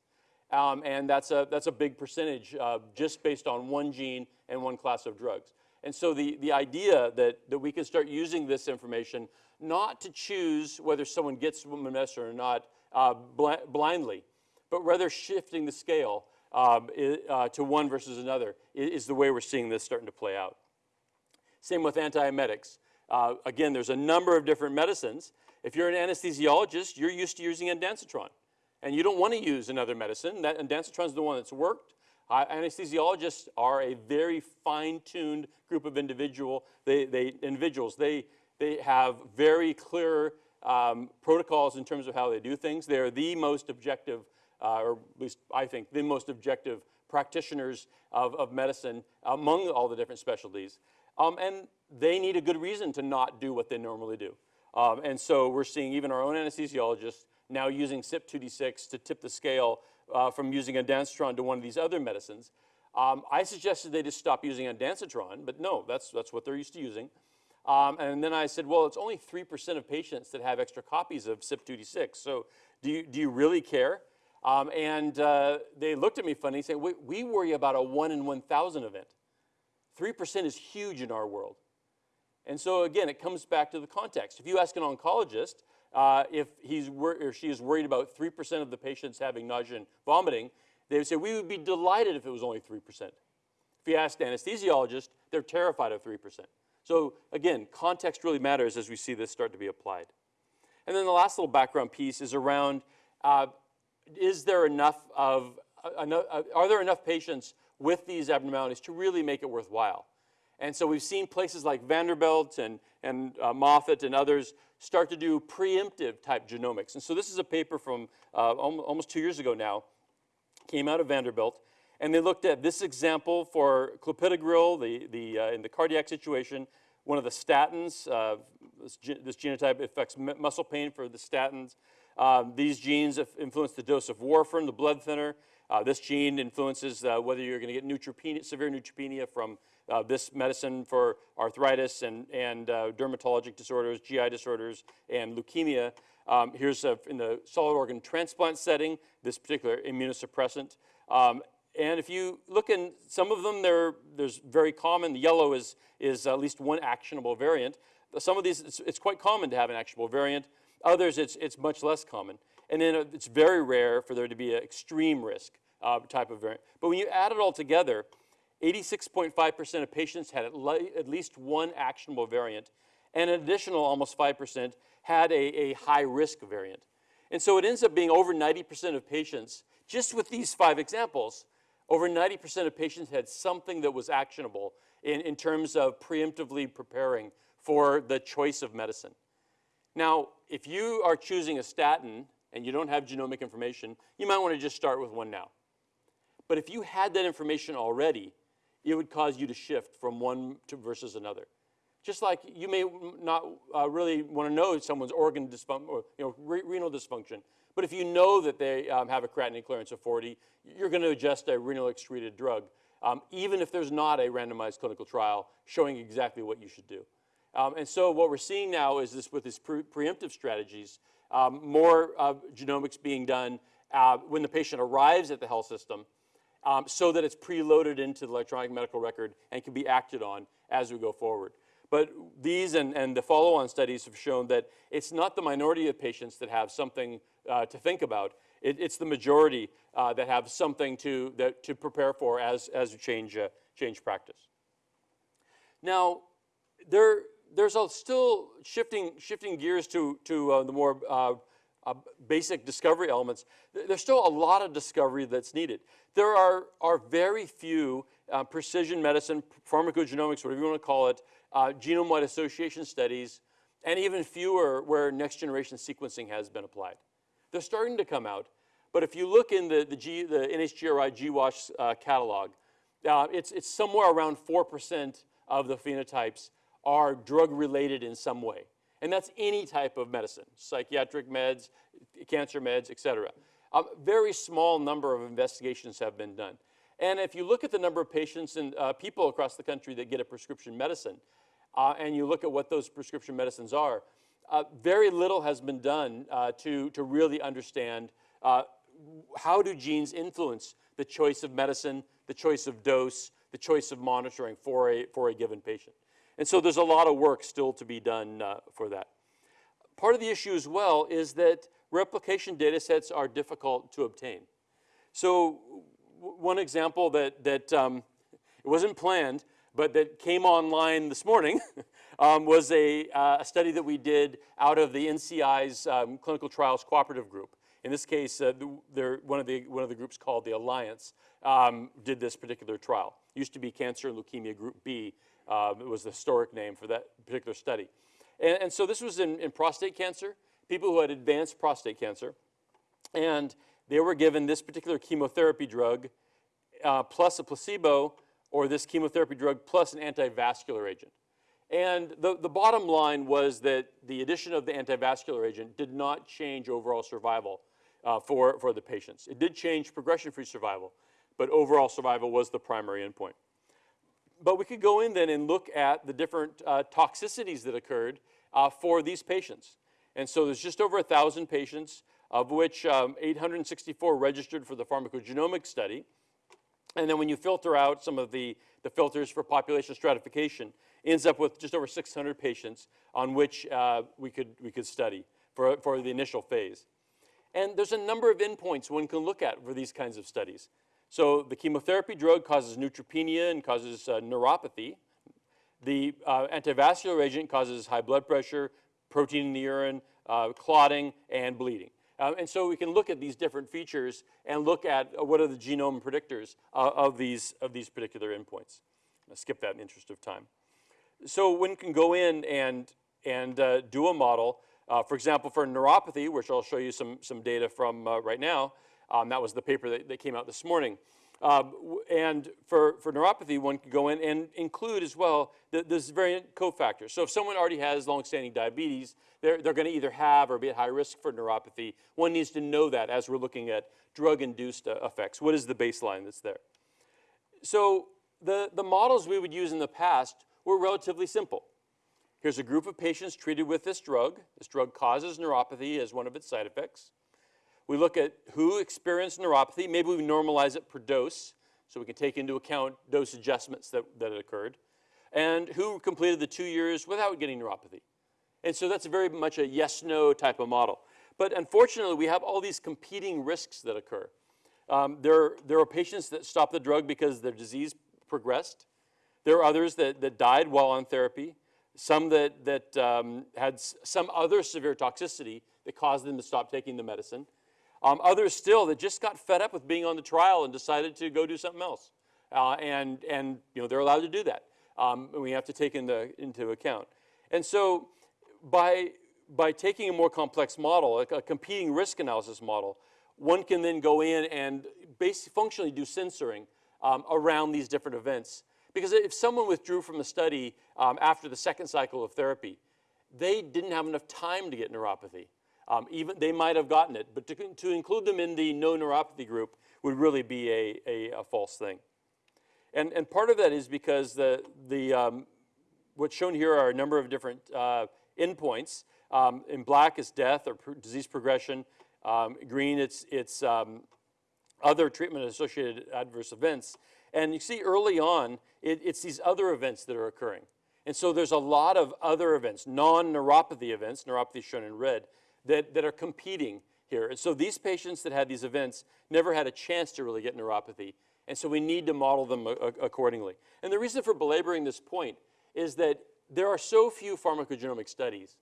Um, and that's a, that's a big percentage uh, just based on one gene and one class of drugs. And so the, the idea that, that we can start using this information not to choose whether someone gets medicine or not uh, bl blindly, but rather shifting the scale um, uh, to one versus another is, the way we're seeing this starting to play out. Same with antiemetics. Uh, again, there's a number of different medicines. If you're an anesthesiologist, you're used to using ondansetron. And you don't want to use another medicine. That ondansetron is the one that's worked. Uh, anesthesiologists are a very fine-tuned group of individual, they, they, individuals. They, they have very clear um, protocols in terms of how they do things. They're the most objective, uh, or at least I think, the most objective practitioners of, of medicine among all the different specialties. Um, and they need a good reason to not do what they normally do. Um, and so we're seeing even our own anesthesiologists now using CYP2D6 to tip the scale uh, from using ondansetron to one of these other medicines. Um, I suggested they just stop using ondansetron, but no, that's, that's what they're used to using. Um, and then I said, well, it's only 3% of patients that have extra copies of CYP2D6, so do you, do you really care? Um, and uh, they looked at me funny, saying, we, we worry about a 1 in 1,000 event. 3% is huge in our world. And so again, it comes back to the context. If you ask an oncologist, uh, if he's or she is worried about 3% of the patients having nausea and vomiting, they would say, we would be delighted if it was only 3%. If you ask an anesthesiologist, they're terrified of 3%. So again, context really matters as we see this start to be applied. And then the last little background piece is around, uh, is there enough of, uh, uh, are there enough patients with these abnormalities to really make it worthwhile? And so we've seen places like Vanderbilt and, and uh, Moffitt and others start to do preemptive type genomics. And so this is a paper from uh, almost two years ago now, came out of Vanderbilt, and they looked at this example for clopidogrel, the, the, uh, in the cardiac situation, one of the statins, uh, this, this, genotype affects muscle pain for the statins. Um, these genes influence the dose of warfarin, the blood thinner. Uh, this gene influences uh, whether you're going to get neutropenia, severe neutropenia from uh, this medicine for arthritis and, and uh, dermatologic disorders, GI disorders, and leukemia. Um, here's a, in the solid organ transplant setting, this particular immunosuppressant. Um, and if you look in some of them, there's very common. The yellow is, is at least one actionable variant. Some of these, it's, it's quite common to have an actionable variant. Others, it's, it's much less common. And then uh, it's very rare for there to be an extreme risk uh, type of variant. But when you add it all together, 86.5% of patients had at, at least one actionable variant, and an additional almost 5% had a, a high risk variant. And so it ends up being over 90% of patients, just with these five examples, over 90% of patients had something that was actionable in, in terms of preemptively preparing for the choice of medicine. Now, if you are choosing a statin and you don't have genomic information, you might want to just start with one now. But if you had that information already, it would cause you to shift from one to versus another. Just like you may not uh, really want to know someone's organ dysfunction or you know, re- renal dysfunction, but if you know that they um, have a creatinine clearance of 40, you're going to adjust a renal excreted drug, um, even if there's not a randomized clinical trial showing exactly what you should do. Um, and so what we're seeing now is this with these pre preemptive strategies, um, more uh, genomics being done uh, when the patient arrives at the health system um, so that it's preloaded into the electronic medical record and can be acted on as we go forward. But these and, and the follow-on studies have shown that it's not the minority of patients that have something uh, to think about. It, it's the majority uh, that have something to, that, to prepare for as, as change, uh, change practice. Now, there, there's a still shifting, shifting gears to, to uh, the more uh, uh, basic discovery elements. There's still a lot of discovery that's needed. There are, are very few uh, precision medicine, pharmacogenomics, whatever you want to call it, uh, genome-wide association studies, and even fewer where next-generation sequencing has been applied. They're starting to come out, but if you look in the, the, G, the NHGRI GWAS uh, catalog, it's, it's somewhere around 4% of the phenotypes are drug-related in some way. And that's any type of medicine, psychiatric meds, cancer meds, et cetera. A very small number of investigations have been done. And if you look at the number of patients and uh, people across the country that get a prescription medicine, uh, and you look at what those prescription medicines are, uh, very little has been done uh, to, to really understand uh, how do genes influence the choice of medicine, the choice of dose, the choice of monitoring for a, for a given patient. And so there's a lot of work still to be done uh, for that. Part of the issue as well is that replication data sets are difficult to obtain. So one example that, that um, it wasn't planned, but that came online this morning um, was a, uh, a, study that we did out of the NCI's um, clinical trials cooperative group. In this case, uh, one, of the, one of the groups called the Alliance um, did this particular trial. It used to be Cancer and Leukemia Group B, um, it was the historic name for that particular study. And, and so this was in, in, prostate cancer, people who had advanced prostate cancer. And they were given this particular chemotherapy drug uh, plus a placebo or this chemotherapy drug plus an antivascular agent. And the, the bottom line was that the addition of the antivascular agent did not change overall survival uh, for, for the patients. It did change progression-free survival, but overall survival was the primary endpoint. But we could go in then and look at the different uh, toxicities that occurred uh, for these patients. And so there's just over 1,000 patients, of which um, 864 registered for the pharmacogenomic study. And then when you filter out some of the, the filters for population stratification, ends up with just over 600 patients on which uh, we, could, we could study for, for the initial phase. And there's a number of endpoints one can look at for these kinds of studies. So the chemotherapy drug causes neutropenia and causes uh, neuropathy. The uh, antivascular agent causes high blood pressure, protein in the urine, uh, clotting, and bleeding. Um, and so we can look at these different features and look at uh, what are the genome predictors uh, of, these, of these particular endpoints. I'll skip that in the interest of time. So one can go in and, and do a model, for example, for neuropathy, which I'll show you some, some data from right now, um, that was the paper that, that came out this morning. Um, and for, for neuropathy, one could go in and include as well the, this variant cofactor. So if someone already has longstanding diabetes, they're, they're going to either have or be at high risk for neuropathy. One needs to know that as we're looking at drug-induced uh, effects. What is the baseline that's there? So the, the models we would use in the past were relatively simple. Here's a group of patients treated with this drug. This drug causes neuropathy as one of its side effects. We look at who experienced neuropathy. Maybe we normalize it per dose so we can take into account dose adjustments that, that occurred. And who completed the two years without getting neuropathy. And so that's very much a yes-no type of model. But unfortunately, we have all these competing risks that occur. Um, there, there are patients that stop the drug because their disease progressed. There are others that, that died while on therapy, some that, that um, had some other severe toxicity that caused them to stop taking the medicine. Um, others still that just got fed up with being on the trial and decided to go do something else. Uh, and, and you know, they're allowed to do that. Um, and we have to take into, into account. And so by, by taking a more complex model, a, a competing risk analysis model, one can then go in and basically functionally do censoring um, around these different events. Because if someone withdrew from the study um, after the second cycle of therapy, they didn't have enough time to get neuropathy. Um, even they might have gotten it, but to, to include them in the no neuropathy group would really be a, a, a false thing. And, and part of that is because the, the, um, what's shown here are a number of different uh, endpoints. Um, in black is death or disease progression. Um, green, it's, it's um, other treatment-associated adverse events. And you see early on, it, it's these other events that are occurring. And so there's a lot of other events, non-neuropathy events, neuropathy shown in red, that, that are competing here. And so these patients that had these events never had a chance to really get neuropathy. And so we need to model them accordingly. And the reason for belaboring this point is that there are so few pharmacogenomic studies.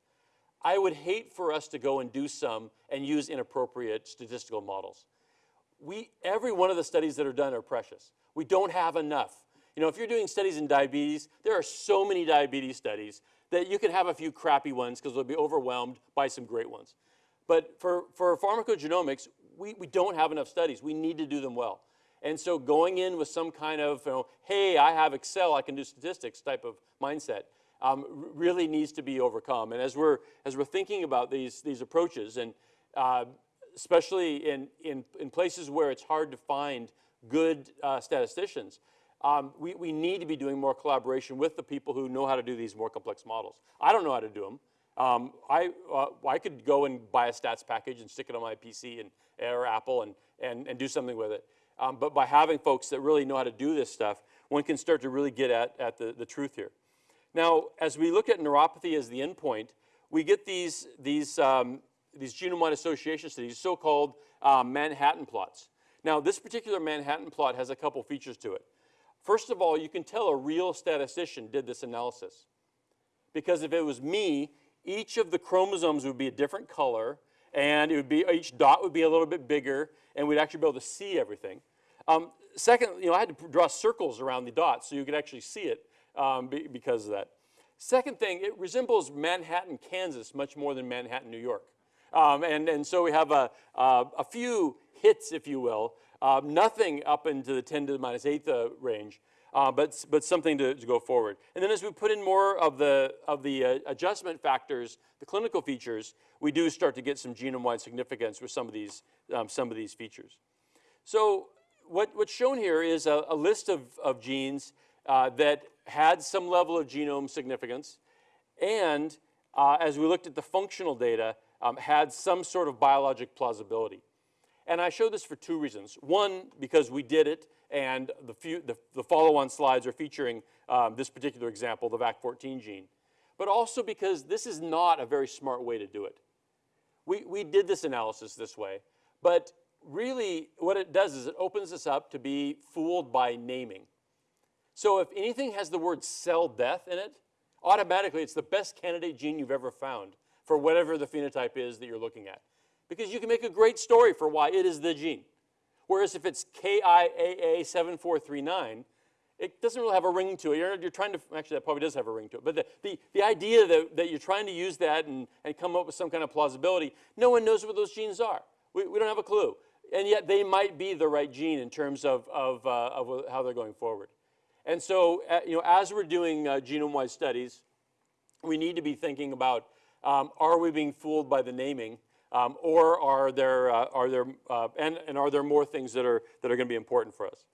I would hate for us to go and do some and use inappropriate statistical models we, every one of the studies that are done are precious. We don't have enough. You know, if you're doing studies in diabetes, there are so many diabetes studies that you can have a few crappy ones because they'll be overwhelmed by some great ones. But for, for pharmacogenomics, we, we don't have enough studies. We need to do them well. And so going in with some kind of, you know, hey, I have Excel, I can do statistics type of mindset um, really needs to be overcome. And as we're, as we're thinking about these, these approaches, and uh, especially in, in, in places where it's hard to find good uh, statisticians, um, we, we need to be doing more collaboration with the people who know how to do these more complex models. I don't know how to do them. Um, I, uh, I could go and buy a stats package and stick it on my PC and, or Apple and, and, and do something with it. Um, but by having folks that really know how to do this stuff, one can start to really get at, at the, the truth here. Now, as we look at neuropathy as the endpoint, we get these, these, um, these genome-wide association studies, so-called um, Manhattan plots. Now, this particular Manhattan plot has a couple features to it. First of all, you can tell a real statistician did this analysis. Because if it was me, each of the chromosomes would be a different color, and it would be, each dot would be a little bit bigger, and we'd actually be able to see everything. Um, second, you know, I had to draw circles around the dots so you could actually see it um, be, because of that. Second thing, it resembles Manhattan, Kansas much more than Manhattan, New York. Um, and, and so we have a, uh, a few hits, if you will, uh, nothing up into the 10 to the minus eighth uh, range, uh, but, but something to, to go forward. And then as we put in more of the, of the uh, adjustment factors, the clinical features, we do start to get some genome-wide significance with some of these, um, some of these features. So what, what's shown here is a, a list of, of genes uh, that had some level of genome significance, and uh, as we looked at the functional data, um, had some sort of biologic plausibility. And I show this for two reasons. One, because we did it, and the, few, the, the follow-on slides are featuring um, this particular example, the VAC14 gene. But also because this is not a very smart way to do it. We, we did this analysis this way, but really what it does is it opens us up to be fooled by naming. So if anything has the word cell death in it, automatically it's the best candidate gene you've ever found for whatever the phenotype is that you're looking at. Because you can make a great story for why it is the gene. Whereas if it's KIAA7439, it doesn't really have a ring to it. You're, you're trying to, actually that probably does have a ring to it, but the, the, the idea that, that you're trying to use that and, and come up with some kind of plausibility, no one knows what those genes are. We, we don't have a clue. And yet they might be the right gene in terms of, of, uh, of how they're going forward. And so, uh, you know, as we're doing uh, genome-wide studies, we need to be thinking about, um, are we being fooled by the naming? Um, or are there, uh, are there uh, and, and are there more things that are, that are going to be important for us?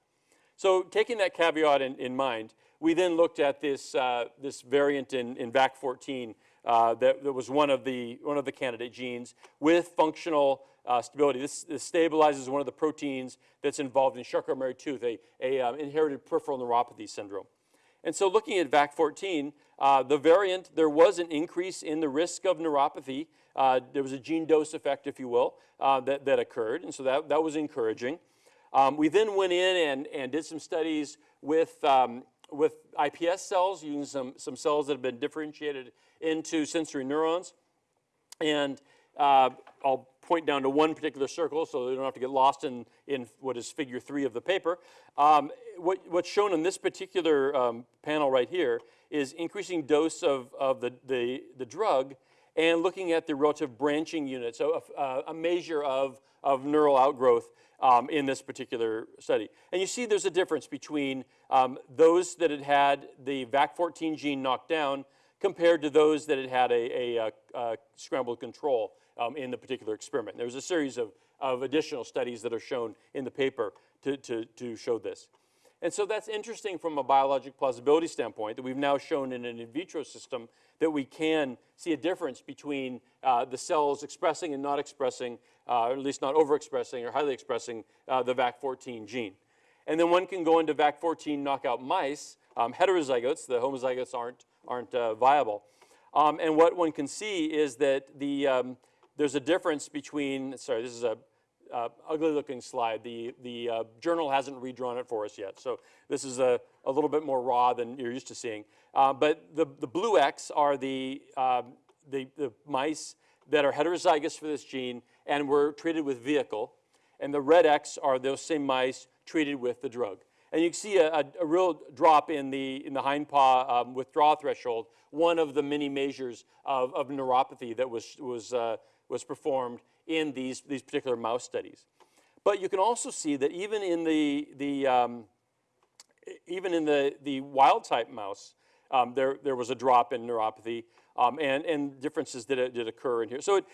So taking that caveat in, in mind, we then looked at this, uh, this variant in, in VAC14 uh, that, that was one of, the, one of the candidate genes with functional uh, stability. This, this stabilizes one of the proteins that's involved in Charcot-Marie tooth, a, a um, inherited peripheral neuropathy syndrome. And so looking at VAC14, uh, the variant, there was an increase in the risk of neuropathy. Uh, there was a gene dose effect, if you will, uh, that, that occurred, and so that, that was encouraging. Um, we then went in and, and did some studies with, um, with IPS cells, using some, some cells that have been differentiated into sensory neurons. And uh, I'll point down to one particular circle so they don't have to get lost in, in what is figure three of the paper. Um, what, what's shown in this particular um, panel right here is increasing dose of, of the, the, the drug and looking at the relative branching unit, so a, a measure of, of neural outgrowth um, in this particular study. And you see there's a difference between um, those that had had the VAC14 gene knocked down compared to those that had had a, a, a scrambled control um, in the particular experiment. There's a series of, of additional studies that are shown in the paper to, to, to show this. And so that's interesting from a biologic plausibility standpoint that we've now shown in an in vitro system that we can see a difference between uh, the cells expressing and not expressing, uh, or at least not overexpressing or highly expressing uh, the VAC14 gene. And then one can go into VAC14 knockout mice, um, heterozygotes, the homozygotes aren't, aren't uh, viable. Um, and what one can see is that the, um, there's a difference between, sorry, this is a uh, ugly looking slide. The, the uh, journal hasn't redrawn it for us yet. So this is a, a little bit more raw than you're used to seeing. Uh, but the, the blue X are the, um, the, the mice that are heterozygous for this gene and were treated with vehicle. And the red X are those same mice treated with the drug. And you can see a, a, a real drop in the, in the hind paw um, withdrawal threshold, one of the many measures of, of neuropathy that was, was, uh, was performed in these, these particular mouse studies. But you can also see that even in the, the, um, even in the, the wild type mouse, um, there, there was a drop in neuropathy um, and, and differences did, did occur in here. So it,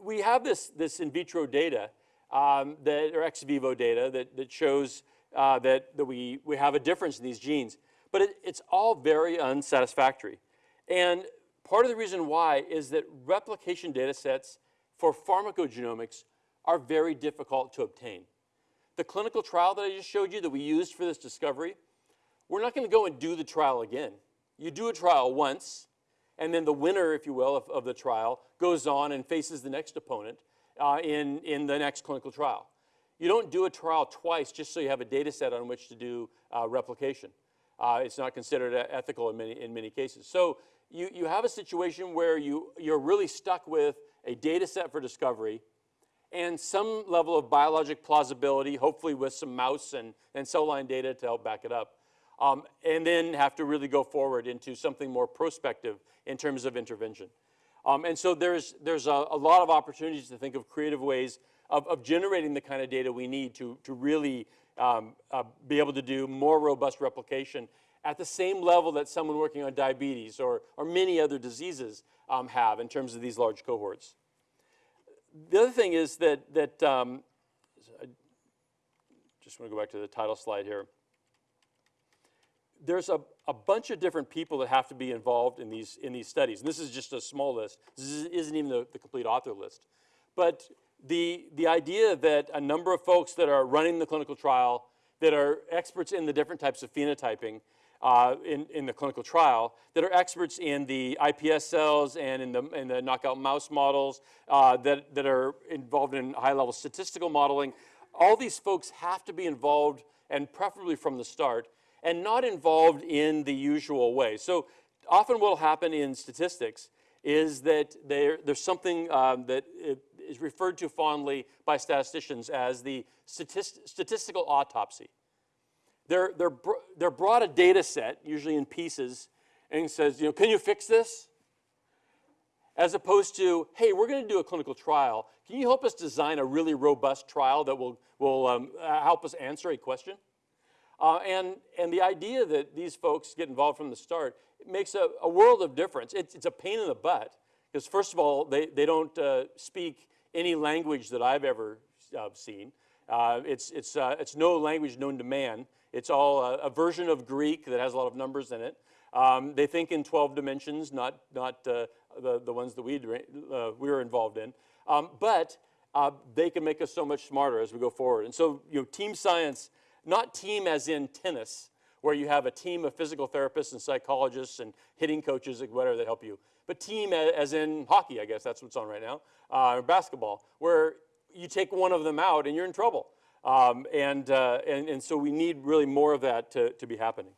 we have this, this in vitro data um, that, or ex vivo data that, that shows uh, that, that we, we have a difference in these genes. But it, it's all very unsatisfactory. And part of the reason why is that replication data sets for pharmacogenomics are very difficult to obtain. The clinical trial that I just showed you that we used for this discovery, we're not going to go and do the trial again. You do a trial once, and then the winner, if you will, of, of the trial goes on and faces the next opponent uh, in, in the next clinical trial. You don't do a trial twice just so you have a data set on which to do uh, replication. Uh, it's not considered ethical in many, in many cases. So you, you have a situation where you, you're really stuck with a data set for discovery, and some level of biologic plausibility, hopefully with some mouse and, and cell line data to help back it up. Um, and then have to really go forward into something more prospective in terms of intervention. Um, and so there's, there's a, a, lot of opportunities to think of creative ways of, of generating the kind of data we need to, to really um, uh, be able to do more robust replication at the same level that someone working on diabetes or, or many other diseases um, have in terms of these large cohorts. The other thing is that, that um, I just want to go back to the title slide here. There's a, a bunch of different people that have to be involved in these, in these studies. And this is just a small list. This isn't even the, the complete author list. But the, the idea that a number of folks that are running the clinical trial, that are experts in the different types of phenotyping, uh, in, in the clinical trial that are experts in the iPS cells and in the, in the knockout mouse models uh, that, that are involved in high-level statistical modeling. All these folks have to be involved, and preferably from the start, and not involved in the usual way. So often what will happen in statistics is that there, there's something um, that is referred to fondly by statisticians as the statist statistical autopsy they're, they're, they're brought a data set, usually in pieces, and says, you know, can you fix this? As opposed to, hey, we're going to do a clinical trial. Can you help us design a really robust trial that will, will um, help us answer a question? Uh, and, and the idea that these folks get involved from the start makes a, a world of difference. It's, it's, a pain in the butt because first of all, they, they don't uh, speak any language that I've ever uh, seen. Uh, it's, it's, uh, it's no language known to man. It's all a, a, version of Greek that has a lot of numbers in it. Um, they think in 12 dimensions, not, not uh, the, the ones that we, uh, we were involved in. Um, but uh, they can make us so much smarter as we go forward. And so, you know, team science, not team as in tennis, where you have a team of physical therapists and psychologists and hitting coaches and whatever that help you, but team as in hockey, I guess that's what's on right now, uh, or basketball, where you take one of them out and you're in trouble. Um, and, uh, and, and so we need really more of that to, to be happening.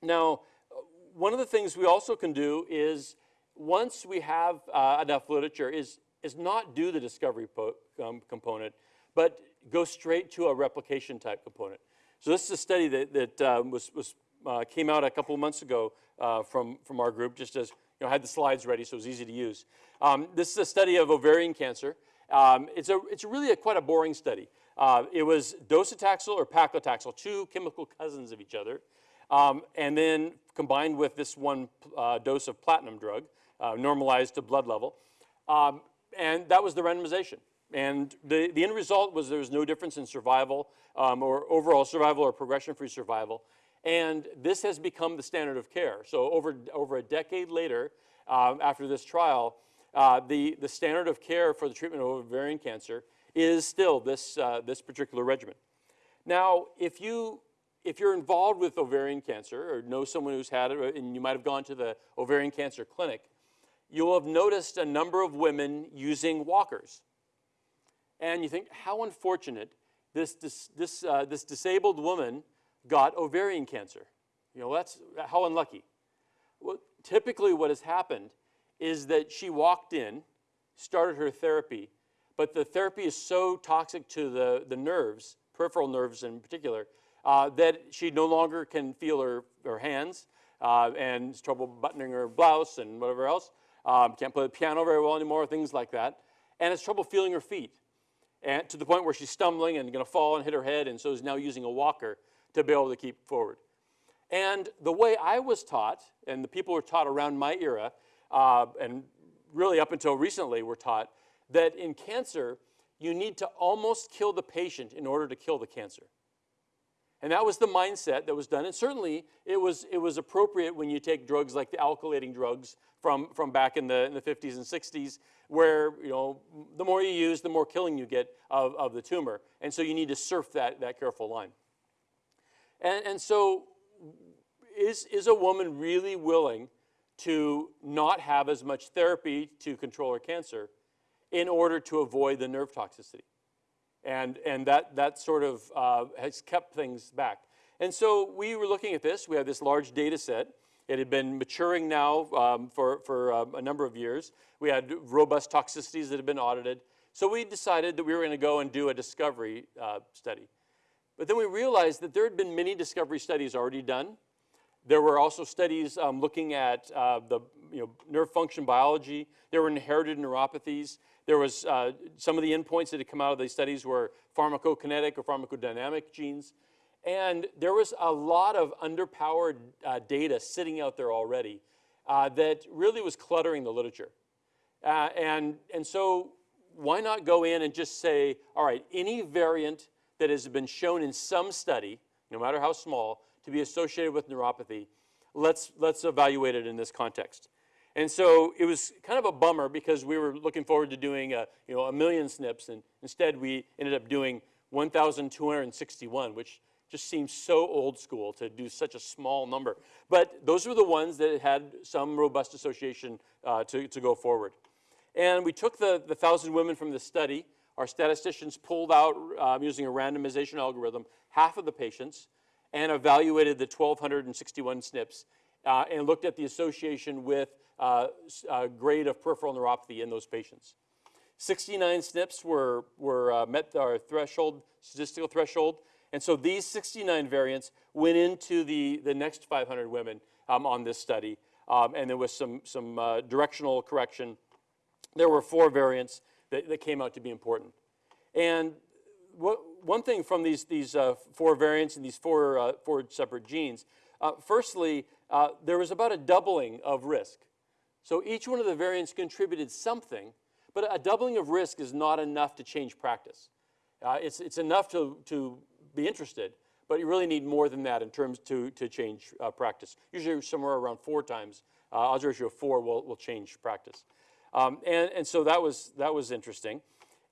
Now, one of the things we also can do is once we have uh, enough literature is, is not do the discovery um, component, but go straight to a replication type component. So this is a study that, that um, was, was, uh, came out a couple of months ago uh, from, from our group, just as, you know, had the slides ready so it was easy to use. Um, this is a study of ovarian cancer. Um, it's, a, it's really a, quite a boring study. Uh, it was docetaxel or paclitaxel, two chemical cousins of each other, um, and then combined with this one uh, dose of platinum drug, uh, normalized to blood level. Um, and that was the randomization. And the, the end result was there was no difference in survival um, or overall survival or progression-free survival. And this has become the standard of care. So over, over a decade later, um, after this trial, uh, the, the standard of care for the treatment of ovarian cancer is still this, uh, this particular regimen. Now, if, you, if you're involved with ovarian cancer or know someone who's had it, and you might have gone to the ovarian cancer clinic, you'll have noticed a number of women using walkers. And you think, how unfortunate this, this, this, uh, this disabled woman got ovarian cancer. You know, that's how unlucky. Well, typically what has happened is that she walked in, started her therapy, but the therapy is so toxic to the, the nerves, peripheral nerves in particular, uh, that she no longer can feel her, her hands uh, and trouble buttoning her blouse and whatever else. Um, can't play the piano very well anymore, things like that. And has trouble feeling her feet and to the point where she's stumbling and going to fall and hit her head and so is now using a walker to be able to keep forward. And the way I was taught, and the people were taught around my era, uh, and really up until recently were taught, that in cancer, you need to almost kill the patient in order to kill the cancer. And that was the mindset that was done. And certainly it was, it was appropriate when you take drugs like the alkylating drugs from, from back in the, in the 50s and 60s, where you know, the more you use, the more killing you get of, of the tumor. And so you need to surf that, that careful line. And, and so is, is a woman really willing to not have as much therapy to control her cancer in order to avoid the nerve toxicity. And, and that, that sort of uh, has kept things back. And so we were looking at this. We have this large data set. It had been maturing now um, for, for um, a number of years. We had robust toxicities that had been audited. So we decided that we were going to go and do a discovery uh, study. But then we realized that there had been many discovery studies already done. There were also studies um, looking at uh, the you know, nerve function biology. There were inherited neuropathies. There was uh, some of the endpoints that had come out of these studies were pharmacokinetic or pharmacodynamic genes. And there was a lot of underpowered uh, data sitting out there already uh, that really was cluttering the literature. Uh, and, and so why not go in and just say, all right, any variant that has been shown in some study, no matter how small, to be associated with neuropathy, let's, let's evaluate it in this context. And so it was kind of a bummer because we were looking forward to doing a, you know, a million SNPs, and instead we ended up doing 1,261, which just seems so old school to do such a small number. But those were the ones that had some robust association uh, to, to go forward. And we took the, the 1,000 women from the study. Our statisticians pulled out, um, using a randomization algorithm, half of the patients and evaluated the 1,261 SNPs uh, and looked at the association with uh, uh, grade of peripheral neuropathy in those patients. 69 SNPs were, were uh, met our threshold, statistical threshold, and so these 69 variants went into the, the next 500 women um, on this study, um, and there was some, some uh, directional correction. There were four variants that, that came out to be important. And what, one thing from these, these uh, four variants and these four, uh, four separate genes, uh, firstly, uh, there was about a doubling of risk. So each one of the variants contributed something, but a doubling of risk is not enough to change practice. Uh, it's, it's enough to, to be interested, but you really need more than that in terms to, to change uh, practice. Usually somewhere around four times, uh, odds ratio of four will, will change practice. Um, and, and so that was, that was interesting.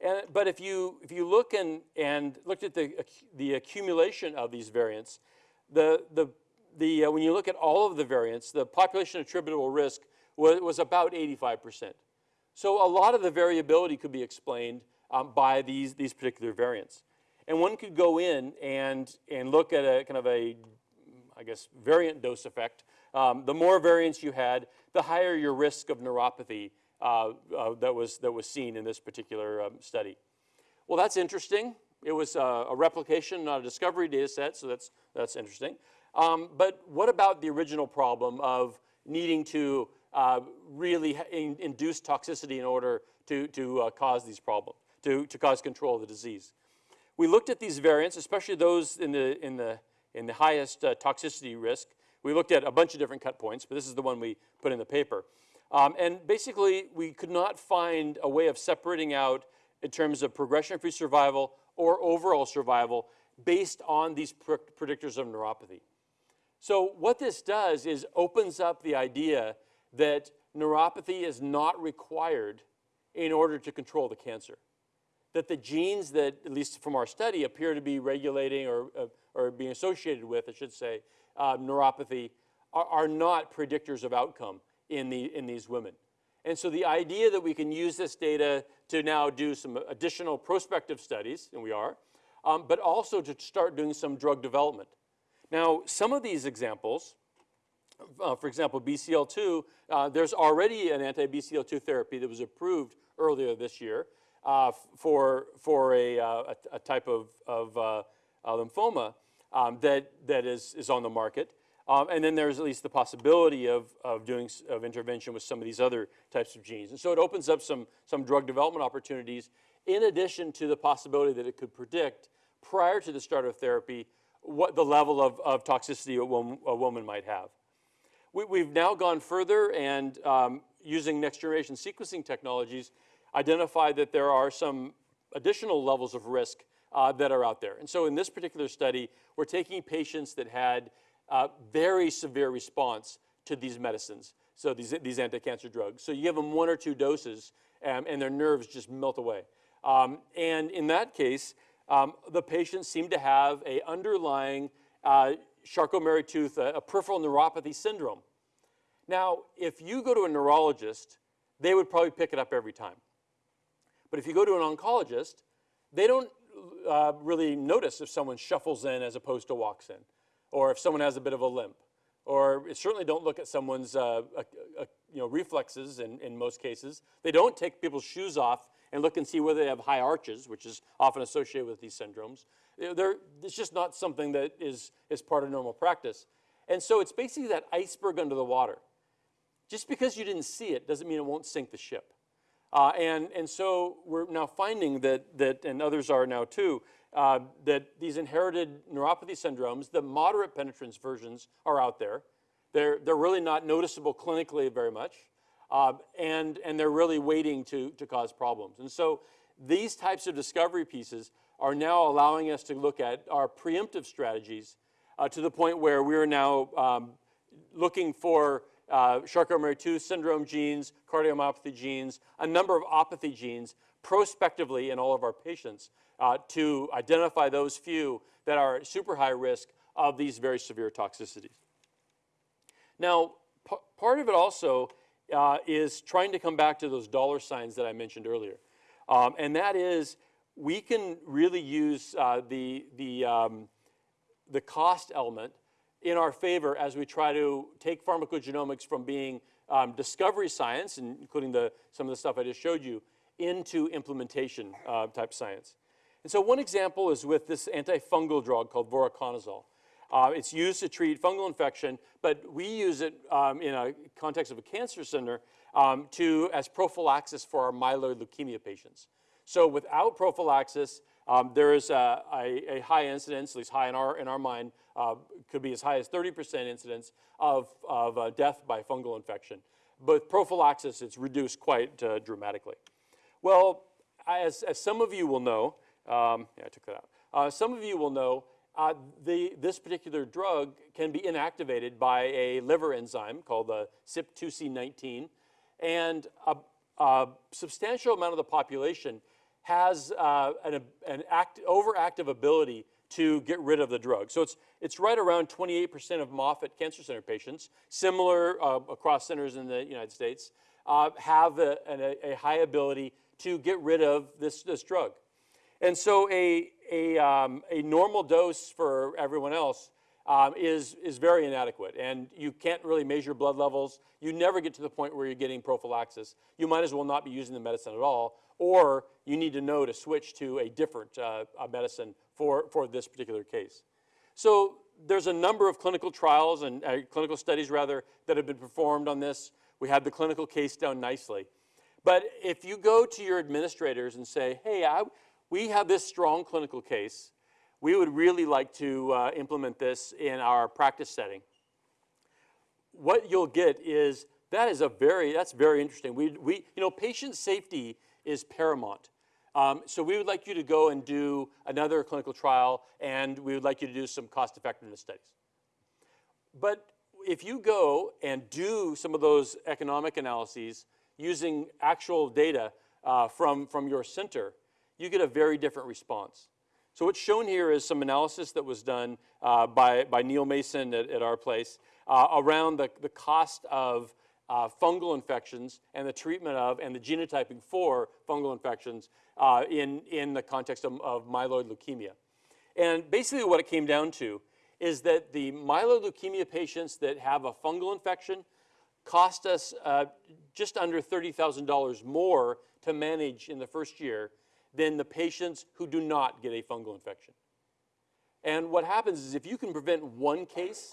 And, but if you, if you look and, and looked at the, the accumulation of these variants, the, the, the, uh, when you look at all of the variants, the population attributable risk was, was about 85%. So a lot of the variability could be explained um, by these, these particular variants. And one could go in and, and look at a kind of a, I guess, variant dose effect. Um, the more variants you had, the higher your risk of neuropathy uh, uh, that, was, that was seen in this particular um, study. Well, that's interesting. It was uh, a replication, not a discovery data set, so that's, that's interesting. Um, but what about the original problem of needing to uh, really in, induce toxicity in order to, to uh, cause these problems, to, to cause control of the disease? We looked at these variants, especially those in the, in the, in the highest uh, toxicity risk. We looked at a bunch of different cut points, but this is the one we put in the paper. Um, and basically, we could not find a way of separating out in terms of progression-free survival or overall survival based on these predictors of neuropathy. So what this does is opens up the idea that neuropathy is not required in order to control the cancer. That the genes that, at least from our study, appear to be regulating or, uh, or being associated with, I should say, uh, neuropathy are, are not predictors of outcome in, the, in these women. And so the idea that we can use this data to now do some additional prospective studies, and we are, um, but also to start doing some drug development. Now, some of these examples, uh, for example, BCL2, uh, there's already an anti-BCL2 therapy that was approved earlier this year uh, for, for a, uh, a, a, type of, of uh, lymphoma um, that, that is, is on the market. Um, and then there's at least the possibility of, of doing of intervention with some of these other types of genes. And so it opens up some, some drug development opportunities in addition to the possibility that it could predict prior to the start of therapy what the level of, of toxicity a woman, a woman might have. We, have now gone further and um, using next generation sequencing technologies, identified that there are some additional levels of risk uh, that are out there. And so in this particular study, we're taking patients that had uh, very severe response to these medicines, so these, these anti-cancer drugs. So you give them one or two doses um, and their nerves just melt away. Um, and in that case, um, the patient seemed to have a underlying uh, Charcot-Marie-Tooth, a, a peripheral neuropathy syndrome. Now, if you go to a neurologist, they would probably pick it up every time. But if you go to an oncologist, they don't uh, really notice if someone shuffles in as opposed to walks in or if someone has a bit of a limp. Or certainly don't look at someone's uh, you know, reflexes in, in most cases. They don't take people's shoes off and look and see whether they have high arches, which is often associated with these syndromes. They're, it's just not something that is, is part of normal practice. And so it's basically that iceberg under the water. Just because you didn't see it doesn't mean it won't sink the ship. Uh, and, and so we're now finding that, that, and others are now too, uh, that these inherited neuropathy syndromes, the moderate penetrance versions are out there. They're, they're really not noticeable clinically very much, uh, and, and they're really waiting to, to cause problems. And so these types of discovery pieces are now allowing us to look at our preemptive strategies uh, to the point where we're now um, looking for uh, Charcot-Marie-Tooth syndrome genes, cardiomyopathy genes, a number of opathy genes prospectively in all of our patients uh, to identify those few that are at super high risk of these very severe toxicities. Now, part of it also uh, is trying to come back to those dollar signs that I mentioned earlier. Um, and that is, we can really use uh, the, the, um, the cost element in our favor as we try to take pharmacogenomics from being um, discovery science, including the, some of the stuff I just showed you, into implementation uh, type science. And so one example is with this antifungal drug called voriconazole. Uh, it's used to treat fungal infection, but we use it um, in a context of a cancer center um, to, as prophylaxis for our myeloid leukemia patients. So without prophylaxis, um, there is a, a, a, high incidence, at least high in our, in our mind, uh, could be as high as 30% incidence of, of uh, death by fungal infection. But prophylaxis, it's reduced quite uh, dramatically. Well, as, as some of you will know, um, yeah, I took that out. Uh, some of you will know uh, the, this particular drug can be inactivated by a liver enzyme called the CYP2C19, and a, a substantial amount of the population has uh, an, an act, overactive ability to get rid of the drug. So it's, it's right around 28% of Moffitt Cancer Center patients, similar uh, across centers in the United States, uh, have a, a, a high ability to get rid of this, this drug. And so a, a, um, a normal dose for everyone else um, is, is very inadequate. And you can't really measure blood levels. You never get to the point where you're getting prophylaxis. You might as well not be using the medicine at all, or you need to know to switch to a different uh, uh, medicine for, for this particular case. So there's a number of clinical trials and uh, clinical studies rather that have been performed on this. We have the clinical case down nicely. But if you go to your administrators and say, hey, I, we have this strong clinical case, we would really like to uh, implement this in our practice setting. What you'll get is that is a very, that's very interesting. We, we, you know, patient safety is paramount. Um, so we would like you to go and do another clinical trial, and we would like you to do some cost effectiveness studies. But if you go and do some of those economic analyses using actual data uh, from, from your center, you get a very different response. So what's shown here is some analysis that was done uh, by, by Neil Mason at, at our place uh, around the, the cost of uh, fungal infections and the treatment of and the genotyping for fungal infections uh, in, in the context of, of myeloid leukemia. And basically what it came down to is that the myeloid leukemia patients that have a fungal infection cost us uh, just under $30,000 more to manage in the first year than the patients who do not get a fungal infection. And what happens is if you can prevent one case,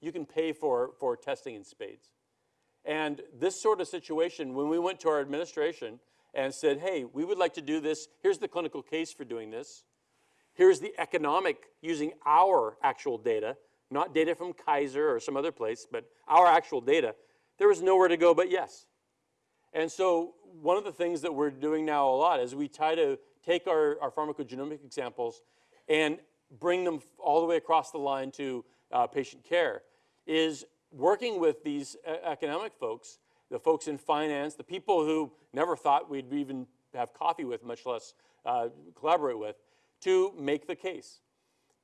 you can pay for, for testing in spades. And this sort of situation, when we went to our administration and said, hey, we would like to do this, here's the clinical case for doing this, here's the economic using our actual data, not data from Kaiser or some other place, but our actual data, there was nowhere to go but yes. And so one of the things that we're doing now a lot is we try to take our, our pharmacogenomic examples and bring them all the way across the line to uh, patient care, is working with these economic folks, the folks in finance, the people who never thought we'd even have coffee with, much less uh, collaborate with, to make the case.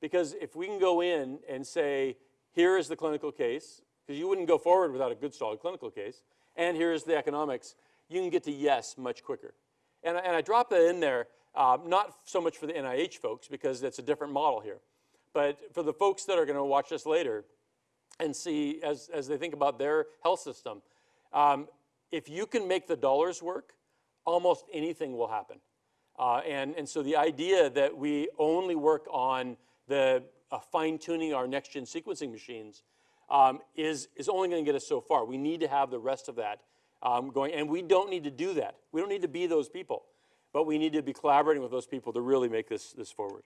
Because if we can go in and say, here is the clinical case, because you wouldn't go forward without a good solid clinical case, and here's the economics, you can get to yes much quicker. And, and I drop that in there, um, not so much for the NIH folks, because it's a different model here, but for the folks that are going to watch this later and see as, as they think about their health system, um, if you can make the dollars work, almost anything will happen. Uh, and, and so the idea that we only work on the uh, fine-tuning our next-gen sequencing machines um, is, is only going to get us so far. We need to have the rest of that um, going, and we don't need to do that. We don't need to be those people, but we need to be collaborating with those people to really make this, this forward.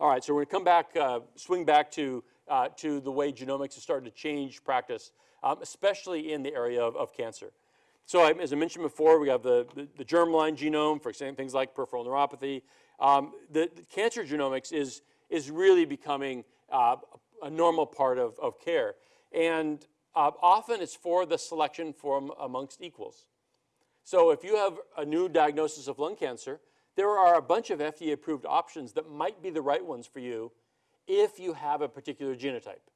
All right, so we're going to come back, uh, swing back to, uh, to the way genomics has started to change practice, um, especially in the area of, of cancer. So I, as I mentioned before, we have the, the, the germline genome for things like peripheral neuropathy. Um, the, the, cancer genomics is, is really becoming uh, a normal part of, of care. And uh, often it's for the selection from amongst equals. So if you have a new diagnosis of lung cancer, there are a bunch of FDA approved options that might be the right ones for you if you have a particular genotype.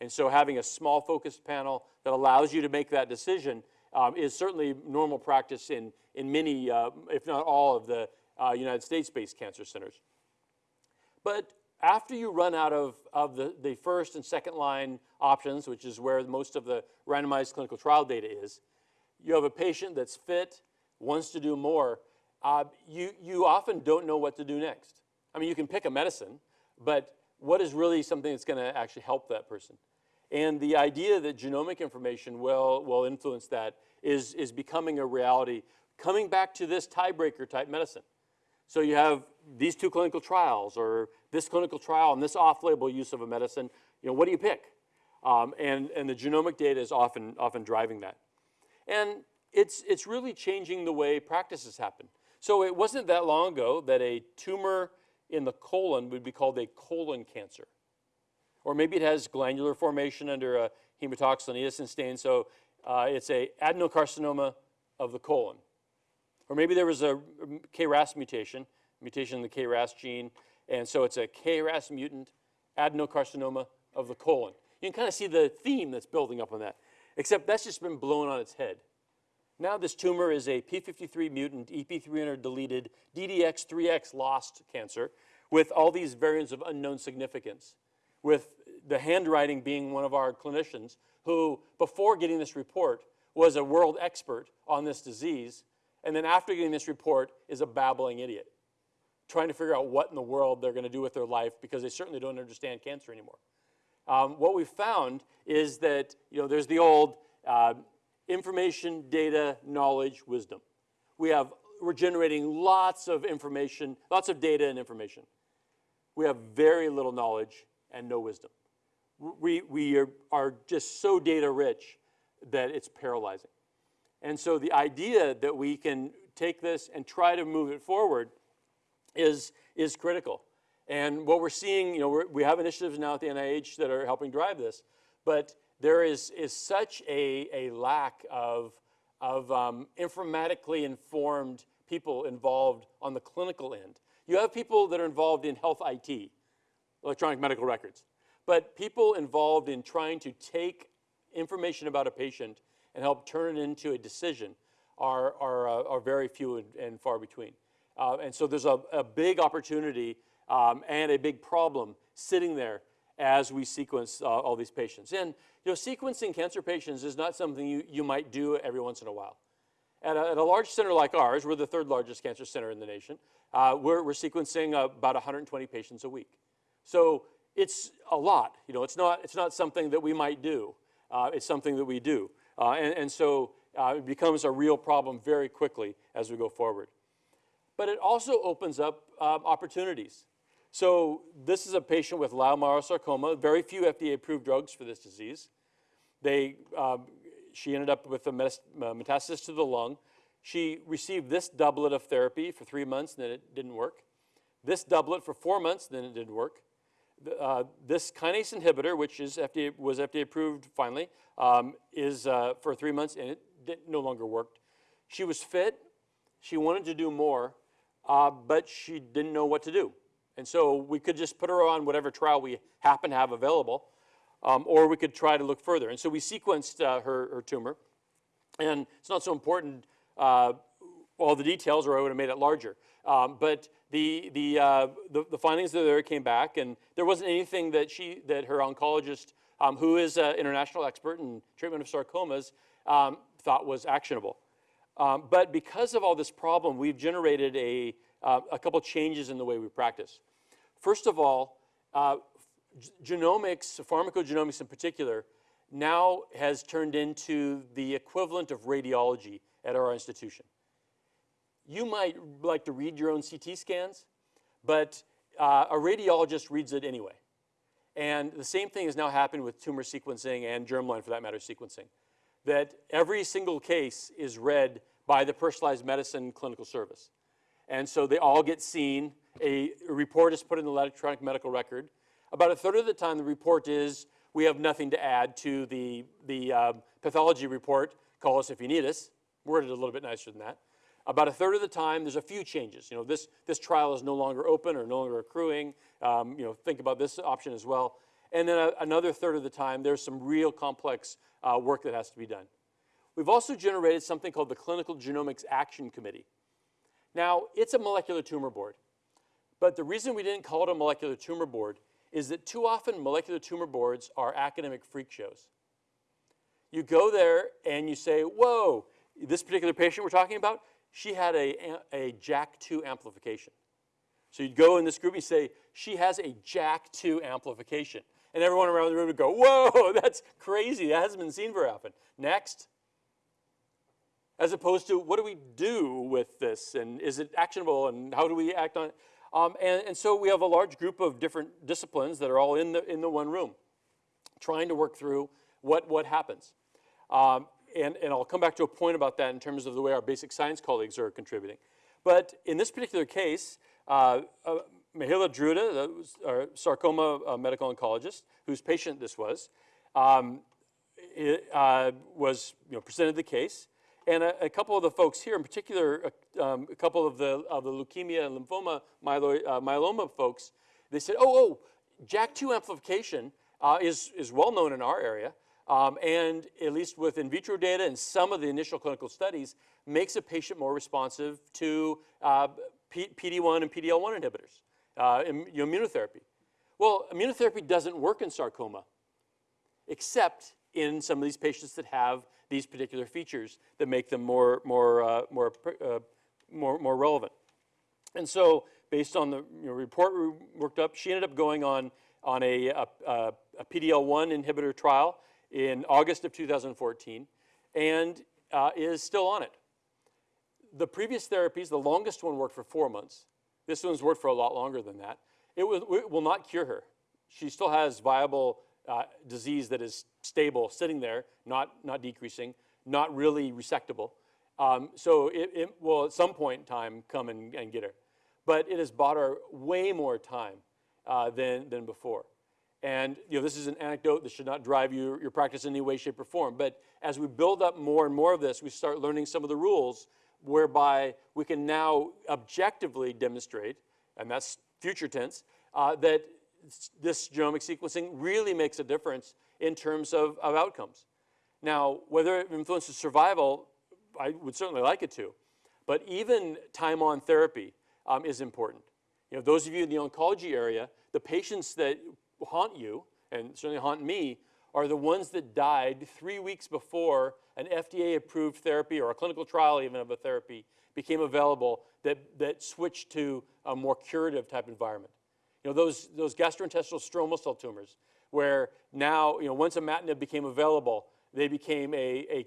And so having a small focused panel that allows you to make that decision um, is certainly normal practice in, in many, uh, if not all, of the uh, United States-based cancer centers. But after you run out of, of the, the first and second line options, which is where most of the randomized clinical trial data is, you have a patient that's fit, wants to do more, uh, you, you often don't know what to do next. I mean, you can pick a medicine, but what is really something that's going to actually help that person? And the idea that genomic information will, will influence that is, is becoming a reality, coming back to this tiebreaker type medicine. So you have these two clinical trials or this clinical trial and this off-label use of a medicine, you know, what do you pick? Um, and, and the genomic data is often, often driving that. And it's, it's really changing the way practices happen. So it wasn't that long ago that a tumor in the colon would be called a colon cancer. Or maybe it has glandular formation under a hematoxylin eosin stain, so uh, it's a adenocarcinoma of the colon. Or maybe there was a um, KRAS mutation, mutation in the KRAS gene, and so it's a KRAS mutant adenocarcinoma of the colon. You can kind of see the theme that's building up on that, except that's just been blown on its head. Now this tumor is a p53 mutant, EP300 deleted, DDX3X lost cancer with all these variants of unknown significance, with the handwriting being one of our clinicians who, before getting this report, was a world expert on this disease, and then after getting this report is a babbling idiot, trying to figure out what in the world they're going to do with their life because they certainly don't understand cancer anymore. Um, what we found is that you know there's the old uh, information, data, knowledge, wisdom. We have we're generating lots of information, lots of data and information. We have very little knowledge and no wisdom. We, we are, are just so data rich that it's paralyzing. And so the idea that we can take this and try to move it forward is, is critical. And what we're seeing, you know, we have initiatives now at the NIH that are helping drive this, but there is, is such a, a lack of, of um, informatically informed people involved on the clinical end. You have people that are involved in health IT, electronic medical records, but people involved in trying to take information about a patient and help turn it into a decision are, are, uh, are very few and, and far between. Uh, and so there's a, a big opportunity um, and a big problem sitting there as we sequence uh, all these patients. And you know, sequencing cancer patients is not something you, you might do every once in a while. At a, at a large center like ours, we're the third largest cancer center in the nation, uh, we're, we're sequencing about 120 patients a week. So it's a lot. You know, it's not, it's not something that we might do. Uh, it's something that we do. Uh, and, and so uh, it becomes a real problem very quickly as we go forward. But it also opens up um, opportunities. So this is a patient with leiomyosarcoma, very few FDA-approved drugs for this disease. They, um, she ended up with a metastasis to the lung. She received this doublet of therapy for three months, and then it didn't work. This doublet for four months, then it didn't work. Uh, this kinase inhibitor, which is FDA, was FDA approved finally, um, is uh, for three months, and it no longer worked. She was fit. She wanted to do more, uh, but she didn't know what to do. And so we could just put her on whatever trial we happen to have available, um, or we could try to look further. And so we sequenced uh, her, her, tumor. And it's not so important, uh, all the details, or I would have made it larger. Um, but the, the, uh, the, the, findings there came back, and there wasn't anything that, she, that her oncologist, um, who is an international expert in treatment of sarcomas, um, thought was actionable. Um, but because of all this problem, we've generated a, uh, a couple changes in the way we practice. First of all, uh, genomics, pharmacogenomics in particular, now has turned into the equivalent of radiology at our institution. You might like to read your own CT scans, but uh, a radiologist reads it anyway. And the same thing has now happened with tumor sequencing and germline, for that matter, sequencing. That every single case is read by the personalized medicine clinical service. And so they all get seen. A, report is put in the electronic medical record. About a third of the time, the report is, we have nothing to add to the, the uh, pathology report. Call us if you need us. Worded a little bit nicer than that. About a third of the time, there's a few changes. You know, this, this trial is no longer open or no longer accruing. Um, you know, think about this option as well. And then a, another third of the time, there's some real complex uh, work that has to be done. We've also generated something called the Clinical Genomics Action Committee. Now, it's a molecular tumor board. But the reason we didn't call it a molecular tumor board is that too often molecular tumor boards are academic freak shows. You go there and you say, whoa, this particular patient we're talking about, she had a, a JAK2 amplification. So you'd go in this group and say, she has a JAK2 amplification. And everyone around the room would go, whoa, that's crazy. That hasn't been seen very often. Next as opposed to what do we do with this and is it actionable and how do we act on it? Um, and, and, so we have a large group of different disciplines that are all in the, in the one room trying to work through what, what happens. Um, and, and I'll come back to a point about that in terms of the way our basic science colleagues are contributing. But in this particular case, uh, uh, Mihaela Druta, our sarcoma uh, medical oncologist, whose patient this was, um, it, uh, was you know, presented the case. And a, a, couple of the folks here, in particular, a, uh, um, a couple of the, of the leukemia and lymphoma myelo, uh, myeloma folks, they said, oh, oh, JAK2 amplification is, is well known in our area. Um, and at least with in vitro data and some of the initial clinical studies, makes a patient more responsive to uh, PD-1 and PD-L1 inhibitors, uh, immunotherapy. Well, immunotherapy doesn't work in sarcoma, except in some of these patients that have these particular features that make them more, more, uh, more, uh, more, more relevant. And so, based on the you know, report we worked up, she ended up going on, on a, a, a PD-L1 inhibitor trial in August of 2014 and uh, is still on it. The previous therapies, the longest one worked for four months. This one's worked for a lot longer than that. It will, it will not cure her. She still has viable uh, disease that is stable, sitting there, not, not decreasing, not really resectable. Um, so it, it, will at some point in time come and, and, get her. But it has bought her way more time uh, than, than before. And you know, this is an anecdote that should not drive your, your practice in any way, shape, or form. But as we build up more and more of this, we start learning some of the rules whereby we can now objectively demonstrate, and that's future tense, uh, that this genomic sequencing really makes a difference in terms of, of outcomes. Now, whether it influences survival, I would certainly like it to. But even time on therapy um, is important. You know, those of you in the oncology area, the patients that haunt you, and certainly haunt me, are the ones that died three weeks before an FDA-approved therapy or a clinical trial even of a therapy became available that, that switched to a more curative type environment. You know, those, those gastrointestinal stromal cell tumors, where now, you know, once imatinib became available, they became a, a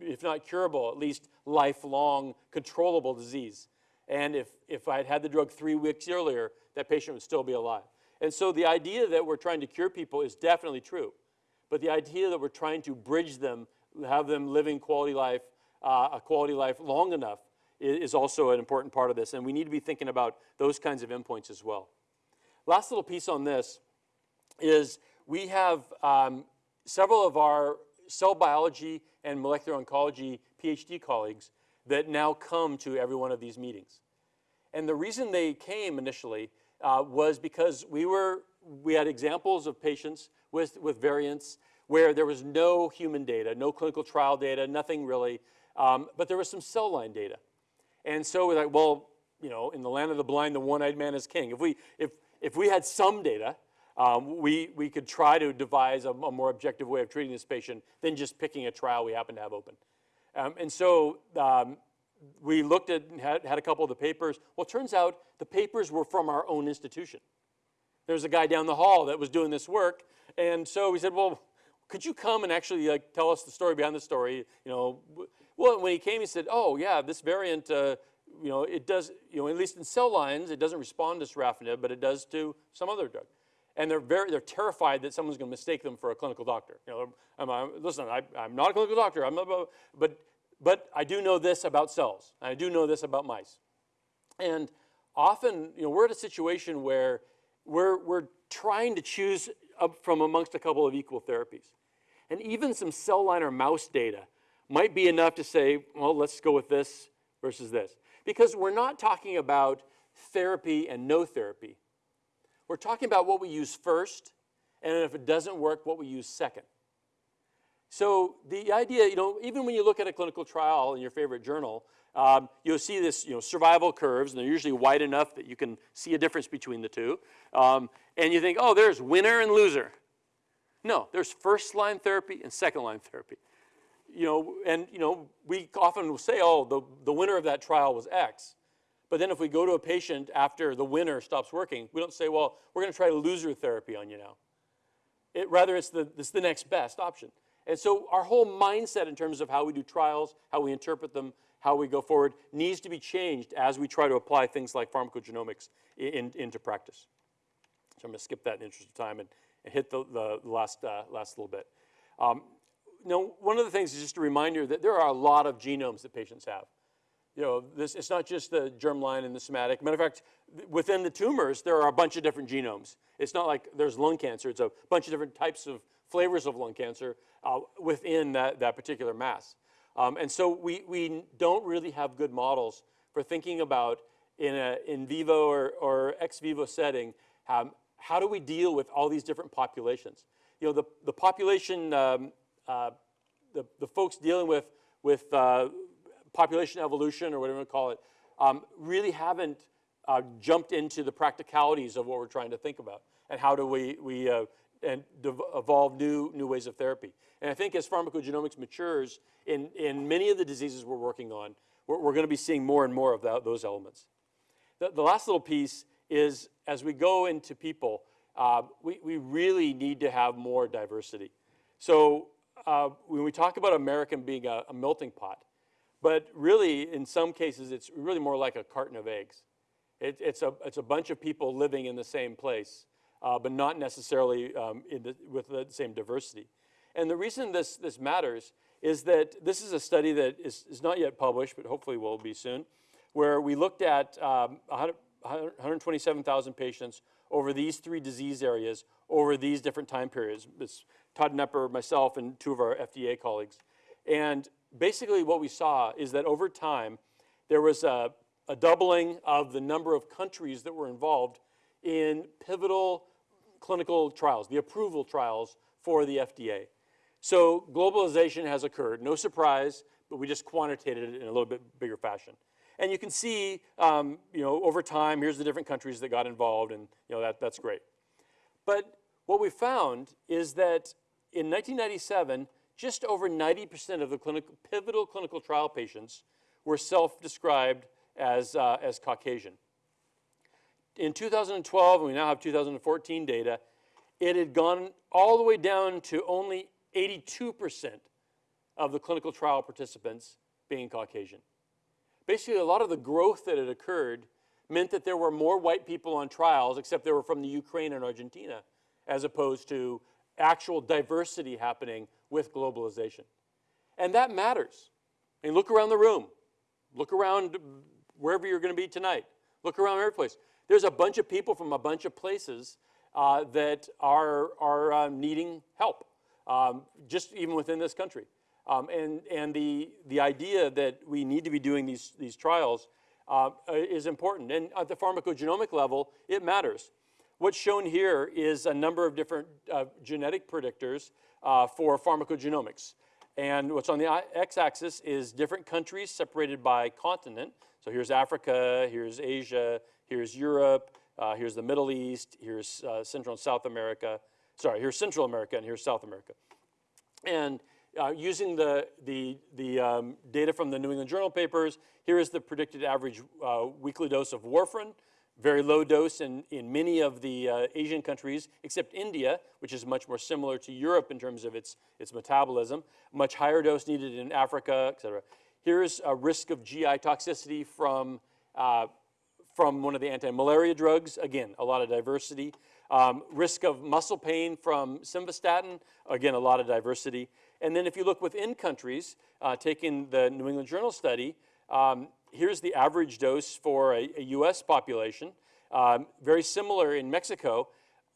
if not curable, at least lifelong controllable disease. And if, if I had had the drug three weeks earlier, that patient would still be alive. And so the idea that we're trying to cure people is definitely true. But the idea that we're trying to bridge them, have them living quality life, uh, a quality life long enough is, is also an important part of this. And we need to be thinking about those kinds of endpoints as well. Last little piece on this is we have um, several of our cell biology and molecular oncology PhD colleagues that now come to every one of these meetings. And the reason they came initially uh, was because we were we had examples of patients with, with variants where there was no human data, no clinical trial data, nothing really, um, but there was some cell line data. And so we're like, well, you know, in the land of the blind, the one-eyed man is king. If we, if, if we had some data, um, we, we could try to devise a, a, more objective way of treating this patient than just picking a trial we happen to have open. Um, and so um, we looked at, had, had a couple of the papers. Well, it turns out the papers were from our own institution. There's a guy down the hall that was doing this work. And so we said, well, could you come and actually like tell us the story behind the story? You know, well, when he came, he said, oh yeah, this variant, uh, you know, it does, you know, at least in cell lines, it doesn't respond to sorafenib, but it does to some other drug. And they're very, they're terrified that someone's going to mistake them for a clinical doctor. You know, I'm, I'm, listen, I, am not a clinical doctor, I'm not, but, but I do know this about cells. I do know this about mice. And often, you know, we're at a situation where we're, we're trying to choose from amongst a couple of equal therapies. And even some cell line or mouse data might be enough to say, well, let's go with this versus this. Because we're not talking about therapy and no therapy. We're talking about what we use first, and if it doesn't work, what we use second. So the idea, you know, even when you look at a clinical trial in your favorite journal, um, you'll see this, you know, survival curves, and they're usually wide enough that you can see a difference between the two. Um, and you think, oh, there's winner and loser. No, there's first line therapy and second line therapy. You know, and you know, we often will say, oh, the, the winner of that trial was X. But then if we go to a patient after the winner stops working, we don't say, well, we're going to try loser therapy on you now. It, rather, it's the, it's the next best option. And so our whole mindset in terms of how we do trials, how we interpret them, how we go forward needs to be changed as we try to apply things like pharmacogenomics in, into practice. So I'm going to skip that in the interest of time and, and hit the, the last, uh, last little bit. Um, know, one of the things is just a reminder that there are a lot of genomes that patients have. You know, this, it's not just the germline and the somatic. Matter of fact, within the tumors, there are a bunch of different genomes. It's not like there's lung cancer. It's a bunch of different types of flavors of lung cancer uh, within that, that particular mass. Um, and so we, we don't really have good models for thinking about in a in vivo or, or ex vivo setting, um, how do we deal with all these different populations? you know, the, the population, um, uh, the, the folks dealing with, with uh, population evolution or whatever you call it, um, really haven't uh, jumped into the practicalities of what we're trying to think about and how do we, we uh, and evolve new, new ways of therapy. And I think as pharmacogenomics matures in, in many of the diseases we're working on, we're, we're going to be seeing more and more of that, those elements. The, the last little piece is as we go into people, uh, we, we really need to have more diversity. So uh, when we talk about American being a, a melting pot, but really in some cases it's really more like a carton of eggs. It, it's, a, it's a bunch of people living in the same place, uh, but not necessarily um, the, with the same diversity. And the reason this, this matters is that this is a study that is, is not yet published, but hopefully will be soon, where we looked at um, 100 127,000 patients over these three disease areas over these different time periods. It's Todd Knepper, myself, and two of our FDA colleagues. And basically what we saw is that over time, there was a, a doubling of the number of countries that were involved in pivotal clinical trials, the approval trials for the FDA. So globalization has occurred, no surprise, but we just quantitated it in a little bit bigger fashion. And you can see, um, you know, over time, here's the different countries that got involved, and you know that that's great. But what we found is that in 1997, just over 90% of the clinical, pivotal clinical trial patients were self-described as, uh, as Caucasian. In 2012, and we now have 2014 data, it had gone all the way down to only 82% of the clinical trial participants being Caucasian. Basically, a lot of the growth that had occurred meant that there were more white people on trials, except they were from the Ukraine and Argentina, as opposed to actual diversity happening with globalization. And that matters. I mean, look around the room. Look around wherever you're going to be tonight. Look around every place. There's a bunch of people from a bunch of places uh, that are, are uh, needing help, um, just even within this country. Um, and and the, the idea that we need to be doing these, these trials uh, is important. And at the pharmacogenomic level, it matters. What's shown here is a number of different uh, genetic predictors uh, for pharmacogenomics. And what's on the x-axis is different countries separated by continent. So here's Africa, here's Asia, here's Europe, uh, here's the Middle East, here's uh, Central and South America. Sorry, here's Central America and here's South America. And uh, using the, the, the um, data from the New England Journal papers, here is the predicted average uh, weekly dose of warfarin, very low dose in, in many of the uh, Asian countries, except India, which is much more similar to Europe in terms of its, its metabolism. Much higher dose needed in Africa, et cetera. Here's a risk of GI toxicity from, uh, from one of the anti-malaria drugs. Again, a lot of diversity. Um, risk of muscle pain from simvastatin. Again, a lot of diversity. And then if you look within countries, uh, taking the New England Journal study, um, here's the average dose for a, a US population. Um, very similar in Mexico.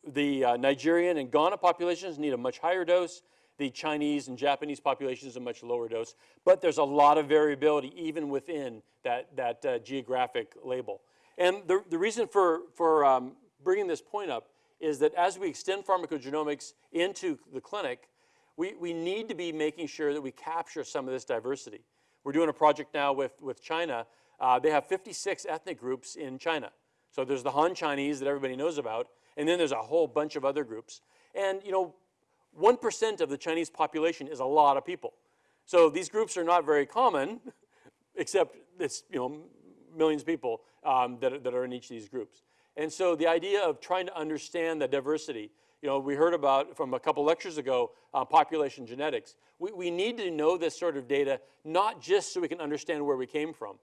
The uh, Nigerian and Ghana populations need a much higher dose. The Chinese and Japanese populations a much lower dose. But there's a lot of variability even within that, that uh, geographic label. And the, the reason for, for um, bringing this point up is that as we extend pharmacogenomics into the clinic, we, we need to be making sure that we capture some of this diversity. We're doing a project now with, with China. Uh, they have 56 ethnic groups in China. So there's the Han Chinese that everybody knows about, and then there's a whole bunch of other groups. And you know, 1% of the Chinese population is a lot of people. So these groups are not very common, except it's you know, millions of people um, that, that are in each of these groups. And so the idea of trying to understand the diversity you know, we heard about from a couple lectures ago, uh, population genetics. We, we need to know this sort of data, not just so we can understand where we came from,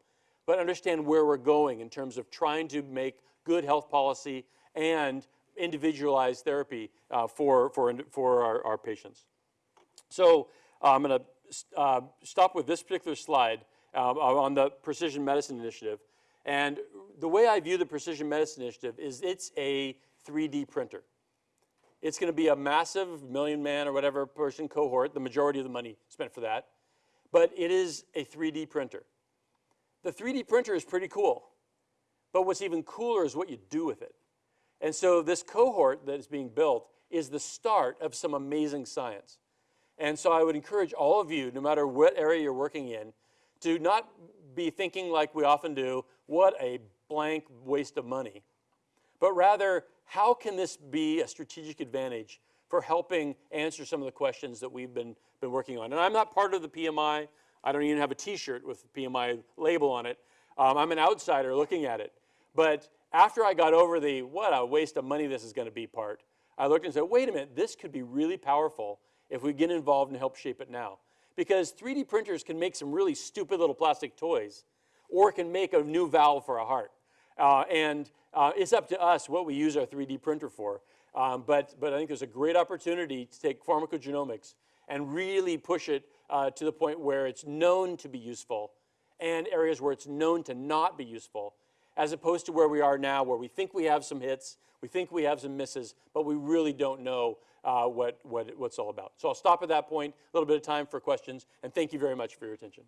but understand where we're going in terms of trying to make good health policy and individualized therapy uh, for, for, for our, our patients. So uh, I'm going to uh, stop with this particular slide uh, on the Precision Medicine Initiative. And the way I view the Precision Medicine Initiative is it's a 3D printer. It's going to be a massive million man or whatever person cohort, the majority of the money spent for that. But it is a 3D printer. The 3D printer is pretty cool. But what's even cooler is what you do with it. And so this cohort that is being built is the start of some amazing science. And so I would encourage all of you, no matter what area you're working in, to not be thinking like we often do, what a blank waste of money, but rather, how can this be a strategic advantage for helping answer some of the questions that we've been, been working on? And I'm not part of the PMI. I don't even have a t-shirt with the PMI label on it. Um, I'm an outsider looking at it. But after I got over the what a waste of money this is going to be part, I looked and said, wait a minute, this could be really powerful if we get involved and help shape it now. Because 3D printers can make some really stupid little plastic toys or can make a new valve for a heart. Uh, and uh, it's up to us what we use our 3D printer for. Um, but, but I think there's a great opportunity to take pharmacogenomics and really push it uh, to the point where it's known to be useful and areas where it's known to not be useful, as opposed to where we are now, where we think we have some hits, we think we have some misses, but we really don't know uh, what, what, what's all about. So I'll stop at that point, a little bit of time for questions, and thank you very much for your attention.